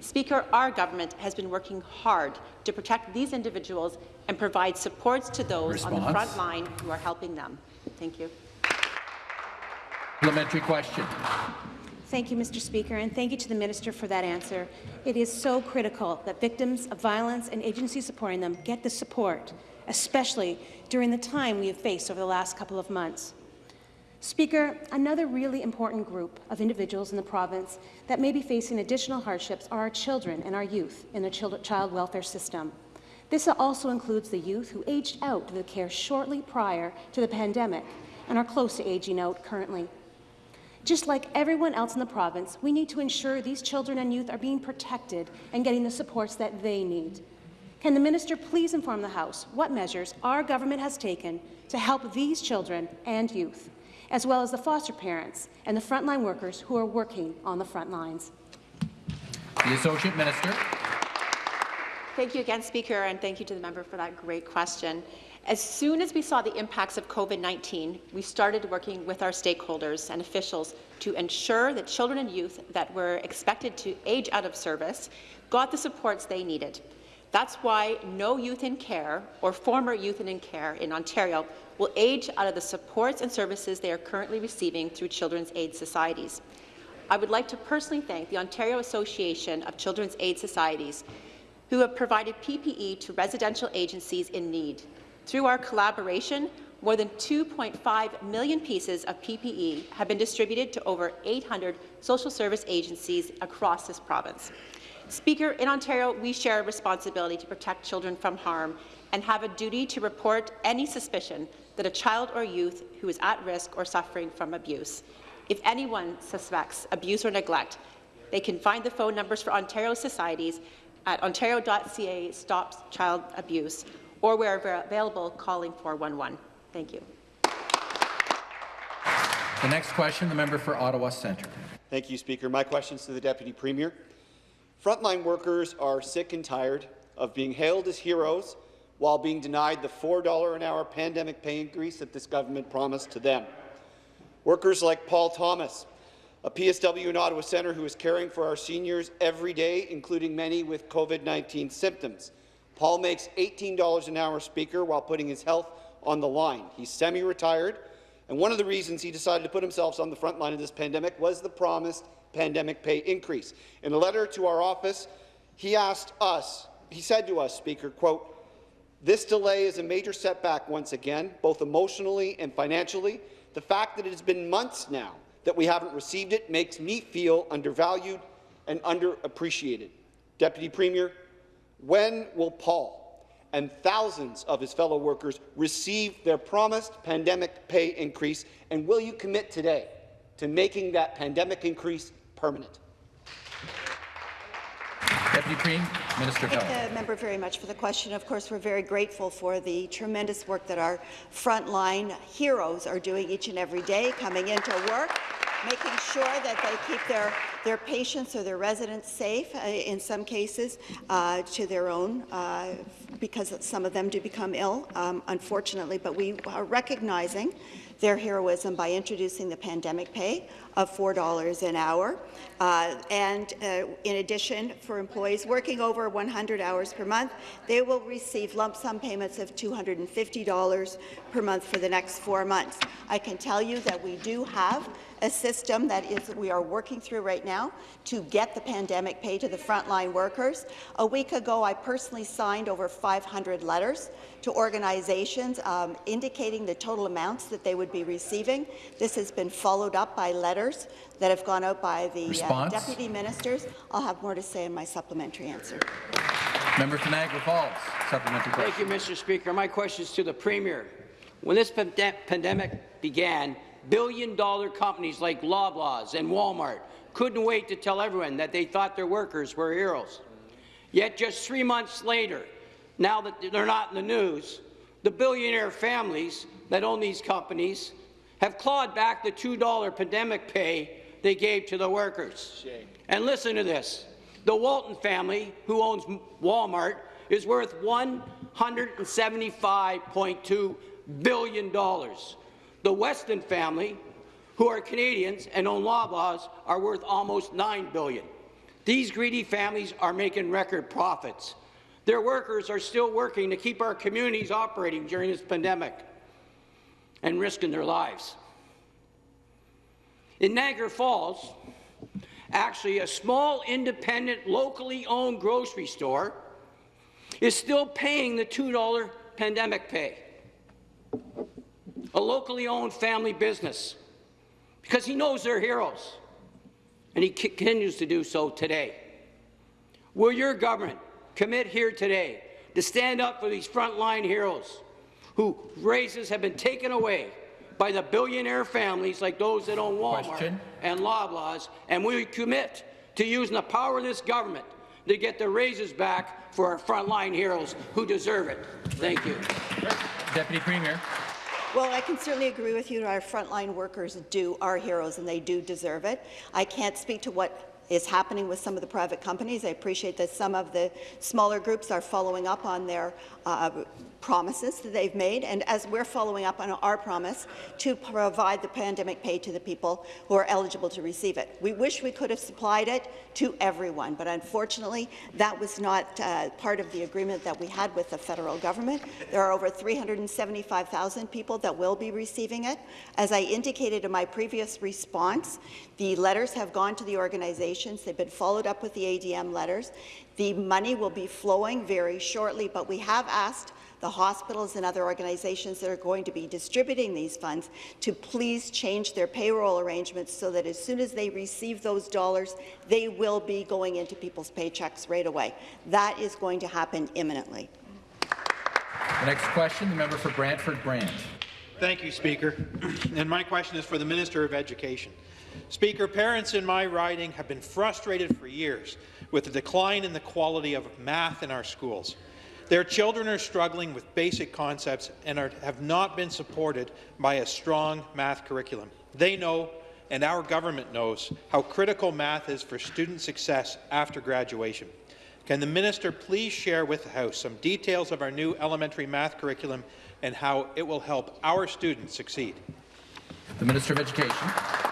Speaker, our government has been working hard to protect these individuals and provide supports to those Response. on the front line who are helping them. Thank you. Parliamentary question. Thank you, Mr. Speaker, and thank you to the Minister for that answer. It is so critical that victims of violence and agencies supporting them get the support, especially during the time we have faced over the last couple of months. Speaker, another really important group of individuals in the province that may be facing additional hardships are our children and our youth in the child welfare system. This also includes the youth who aged out of the care shortly prior to the pandemic and are close to aging out currently. Just like everyone else in the province, we need to ensure these children and youth are being protected and getting the supports that they need. Can the minister please inform the House what measures our government has taken to help these children and youth, as well as the foster parents and the frontline workers who are working on the front lines? The Associate Minister. Thank you again, Speaker, and thank you to the member for that great question. As soon as we saw the impacts of COVID-19, we started working with our stakeholders and officials to ensure that children and youth that were expected to age out of service got the supports they needed. That's why no youth in care or former youth in care in Ontario will age out of the supports and services they are currently receiving through Children's Aid Societies. I would like to personally thank the Ontario Association of Children's Aid Societies who have provided PPE to residential agencies in need. Through our collaboration, more than 2.5 million pieces of PPE have been distributed to over 800 social service agencies across this province. Speaker, in Ontario, we share a responsibility to protect children from harm and have a duty to report any suspicion that a child or youth who is at risk or suffering from abuse. If anyone suspects abuse or neglect, they can find the phone numbers for Ontario societies at ontario.ca stops child abuse or wherever available calling 411. Thank you. The next question, the member for Ottawa Centre. Thank you, Speaker. My question is to the Deputy Premier. Frontline workers are sick and tired of being hailed as heroes while being denied the $4 an hour pandemic pay increase that this government promised to them. Workers like Paul Thomas, a PSW in Ottawa Centre who is caring for our seniors every day, including many with COVID-19 symptoms. Paul makes $18 an hour, Speaker, while putting his health on the line. He's semi-retired, and one of the reasons he decided to put himself on the front line of this pandemic was the promised pandemic pay increase. In a letter to our office, he asked us, he said to us, Speaker, quote, this delay is a major setback once again, both emotionally and financially. The fact that it has been months now that we haven't received it makes me feel undervalued and underappreciated. Deputy Premier, when will Paul and thousands of his fellow workers receive their promised pandemic pay increase, and will you commit today to making that pandemic increase permanent? Deputy Premier, Minister Thank Health. the member very much for the question. Of course, we're very grateful for the tremendous work that our frontline heroes are doing each and every day, coming into work, making sure that they keep their, their patients or their residents safe, uh, in some cases, uh, to their own, uh, because some of them do become ill, um, unfortunately. But we are recognizing their heroism by introducing the pandemic pay of $4 an hour. Uh, and uh, in addition, for employees working over 100 hours per month, they will receive lump sum payments of $250 per month for the next four months. I can tell you that we do have a system that is that we are working through right now to get the pandemic pay to the frontline workers. A week ago, I personally signed over 500 letters to organizations um, indicating the total amounts that they would be receiving. This has been followed up by letters that have gone out by the uh, deputy ministers. I'll have more to say in my supplementary answer. Member for Niagara Falls, supplementary question. Thank you, Mr. Speaker. My question is to the Premier. When this pande pandemic began, billion-dollar companies like Loblaws and Walmart couldn't wait to tell everyone that they thought their workers were heroes. Yet just three months later, now that they're not in the news, The billionaire families that own these companies have clawed back the $2 pandemic pay they gave to the workers. And listen to this. The Walton family, who owns Walmart, is worth $175.2 billion. The Weston family, who are Canadians and own Loblaws, are worth almost 9 billion. These greedy families are making record profits. Their workers are still working to keep our communities operating during this pandemic and risking their lives. In Niagara Falls, actually a small, independent, locally owned grocery store is still paying the $2 pandemic pay. A locally owned family business, because he knows they're heroes, and he continues to do so today. Will your government commit here today to stand up for these frontline heroes whose raises have been taken away by the billionaire families like those that own Walmart Question. and Loblaws, and we commit to using the power of this government to get the raises back for our frontline heroes who deserve it. Thank you. Deputy Premier. Well, I can certainly agree with you. Our frontline workers do are heroes, and they do deserve it. I can't speak to what is happening with some of the private companies. I appreciate that some of the smaller groups are following up on their uh, promises that they've made, and as we're following up on our promise to provide the pandemic pay to the people who are eligible to receive it. We wish we could have supplied it to everyone, but unfortunately, that was not uh, part of the agreement that we had with the federal government. There are over 375,000 people that will be receiving it. As I indicated in my previous response, the letters have gone to the organizations. They've been followed up with the ADM letters. The money will be flowing very shortly, but we have asked the hospitals and other organizations that are going to be distributing these funds to please change their payroll arrangements so that as soon as they receive those dollars, they will be going into people's paychecks right away. That is going to happen imminently. The next question, the member for Brantford Brant. Thank you, Speaker. And my question is for the Minister of Education. Speaker, parents in my riding have been frustrated for years with the decline in the quality of math in our schools. Their children are struggling with basic concepts and are, have not been supported by a strong math curriculum. They know, and our government knows, how critical math is for student success after graduation. Can the minister please share with the House some details of our new elementary math curriculum and how it will help our students succeed? The Minister of Education.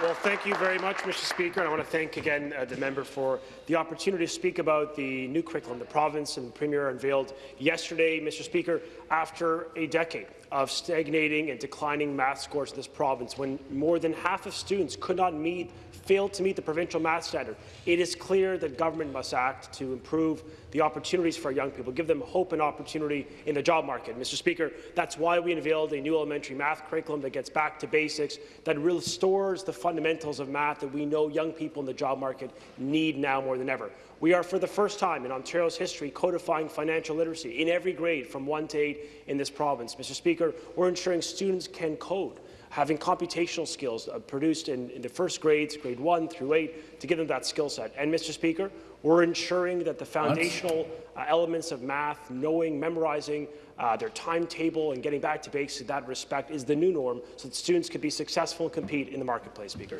Well, thank you very much, Mr. Speaker. And I want to thank again uh, the member for the opportunity to speak about the new curriculum the province and the Premier unveiled yesterday, Mr. Speaker, after a decade of stagnating and declining math scores in this province, when more than half of students could not meet failed to meet the provincial math standard. It is clear that government must act to improve the opportunities for young people, give them hope and opportunity in the job market. Mr. Speaker, that's why we unveiled a new elementary math curriculum that gets back to basics, that restores the fundamentals of math that we know young people in the job market need now more than ever. We are, for the first time in Ontario's history, codifying financial literacy in every grade from 1 to 8 in this province. Mr. Speaker, we're ensuring students can code having computational skills uh, produced in, in, the first grades, grade 1 through 8, to give them that skill set. And, Mr. Speaker, we're ensuring that the foundational uh, elements of math, knowing, memorizing, uh, their timetable and getting back to basics in that respect is the new norm so that students can be successful and compete in the marketplace, Speaker.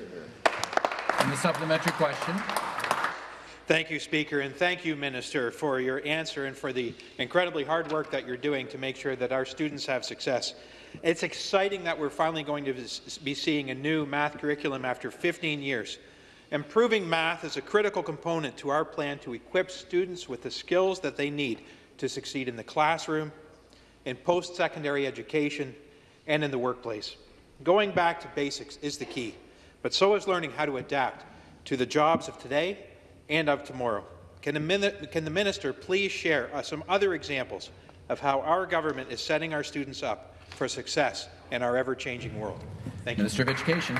And the supplementary question. Thank you, Speaker, and thank you, Minister, for your answer and for the incredibly hard work that you're doing to make sure that our students have success. It's exciting that we're finally going to be seeing a new math curriculum after 15 years. Improving math is a critical component to our plan to equip students with the skills that they need to succeed in the classroom, in post-secondary education, and in the workplace. Going back to basics is the key, but so is learning how to adapt to the jobs of today and of tomorrow. Can the, can the minister please share uh, some other examples of how our government is setting our students up for success in our ever-changing world. Thank you. Minister of Education.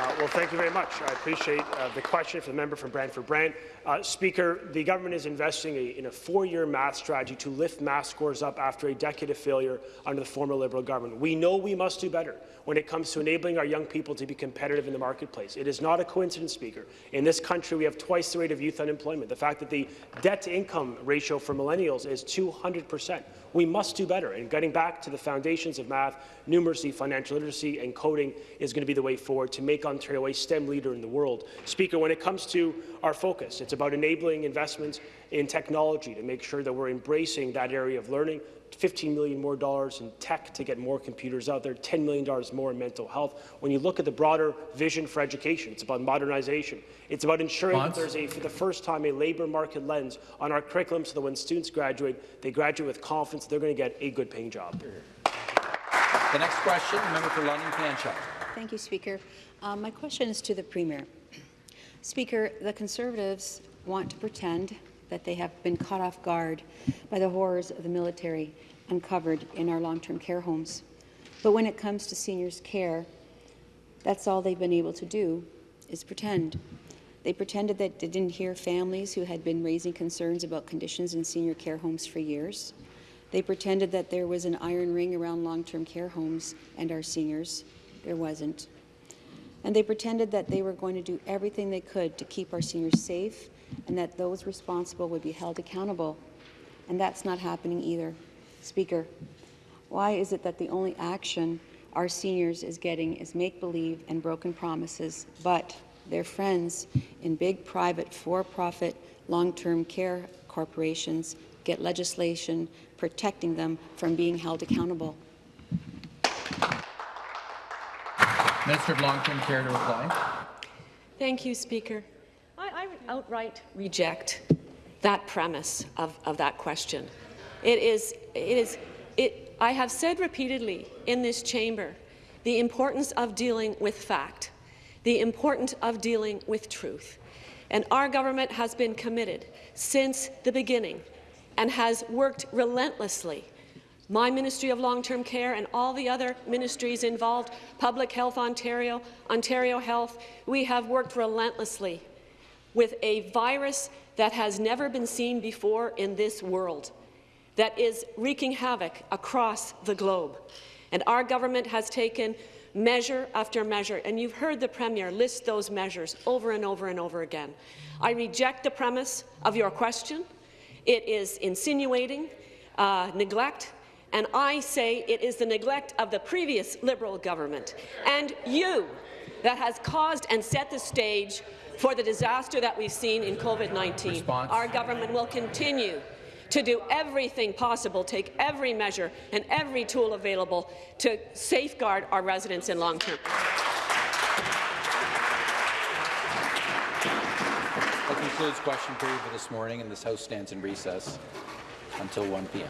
Uh, well, thank you very much. I appreciate uh, the question from the member from Brantford Brant. Uh, Speaker, the government is investing a, in a four-year math strategy to lift math scores up after a decade of failure under the former Liberal government. We know we must do better when it comes to enabling our young people to be competitive in the marketplace. It is not a coincidence, Speaker. In this country, we have twice the rate of youth unemployment. The fact that the debt-to-income ratio for millennials is 200 percent. We must do better. And getting back to the foundations of math, numeracy, financial literacy, and coding is going to be the way forward to make Ontario a STEM leader in the world. Speaker, when it comes to our focus, it's about enabling investments in technology to make sure that we're embracing that area of learning 15 million more dollars in tech to get more computers out there, 10 million dollars more in mental health. When you look at the broader vision for education, it's about modernization. It's about ensuring that there's a, for the first time, a labour market lens on our curriculum so that when students graduate, they graduate with confidence they're going to get a good paying job. The next question, member for London Fanshawe. Thank you, Speaker. Um, my question is to the Premier. Speaker, the Conservatives want to pretend that they have been caught off guard by the horrors of the military uncovered in our long-term care homes. But when it comes to seniors' care, that's all they've been able to do is pretend. They pretended that they didn't hear families who had been raising concerns about conditions in senior care homes for years. They pretended that there was an iron ring around long-term care homes and our seniors. There wasn't. And they pretended that they were going to do everything they could to keep our seniors safe and that those responsible would be held accountable. And that's not happening either. Speaker, why is it that the only action our seniors is getting is make-believe and broken promises, but their friends in big private for-profit long-term care corporations get legislation protecting them from being held accountable? Minister of Long-Term Care to reply. Thank you, Speaker. I, I outright reject that premise of, of that question. It is, it is, it, I have said repeatedly in this chamber the importance of dealing with fact, the importance of dealing with truth. And our government has been committed since the beginning and has worked relentlessly my Ministry of Long-Term Care and all the other ministries involved, Public Health Ontario, Ontario Health, we have worked relentlessly with a virus that has never been seen before in this world, that is wreaking havoc across the globe. And our government has taken measure after measure, and you've heard the Premier list those measures over and over and over again. I reject the premise of your question. It is insinuating uh, neglect, and I say it is the neglect of the previous Liberal government and you that has caused and set the stage for the disaster that we've seen in COVID-19. Our government will continue to do everything possible, take every measure and every tool available to safeguard our residents in long-term. That concludes question period for this morning, and this House stands in recess until 1 p.m.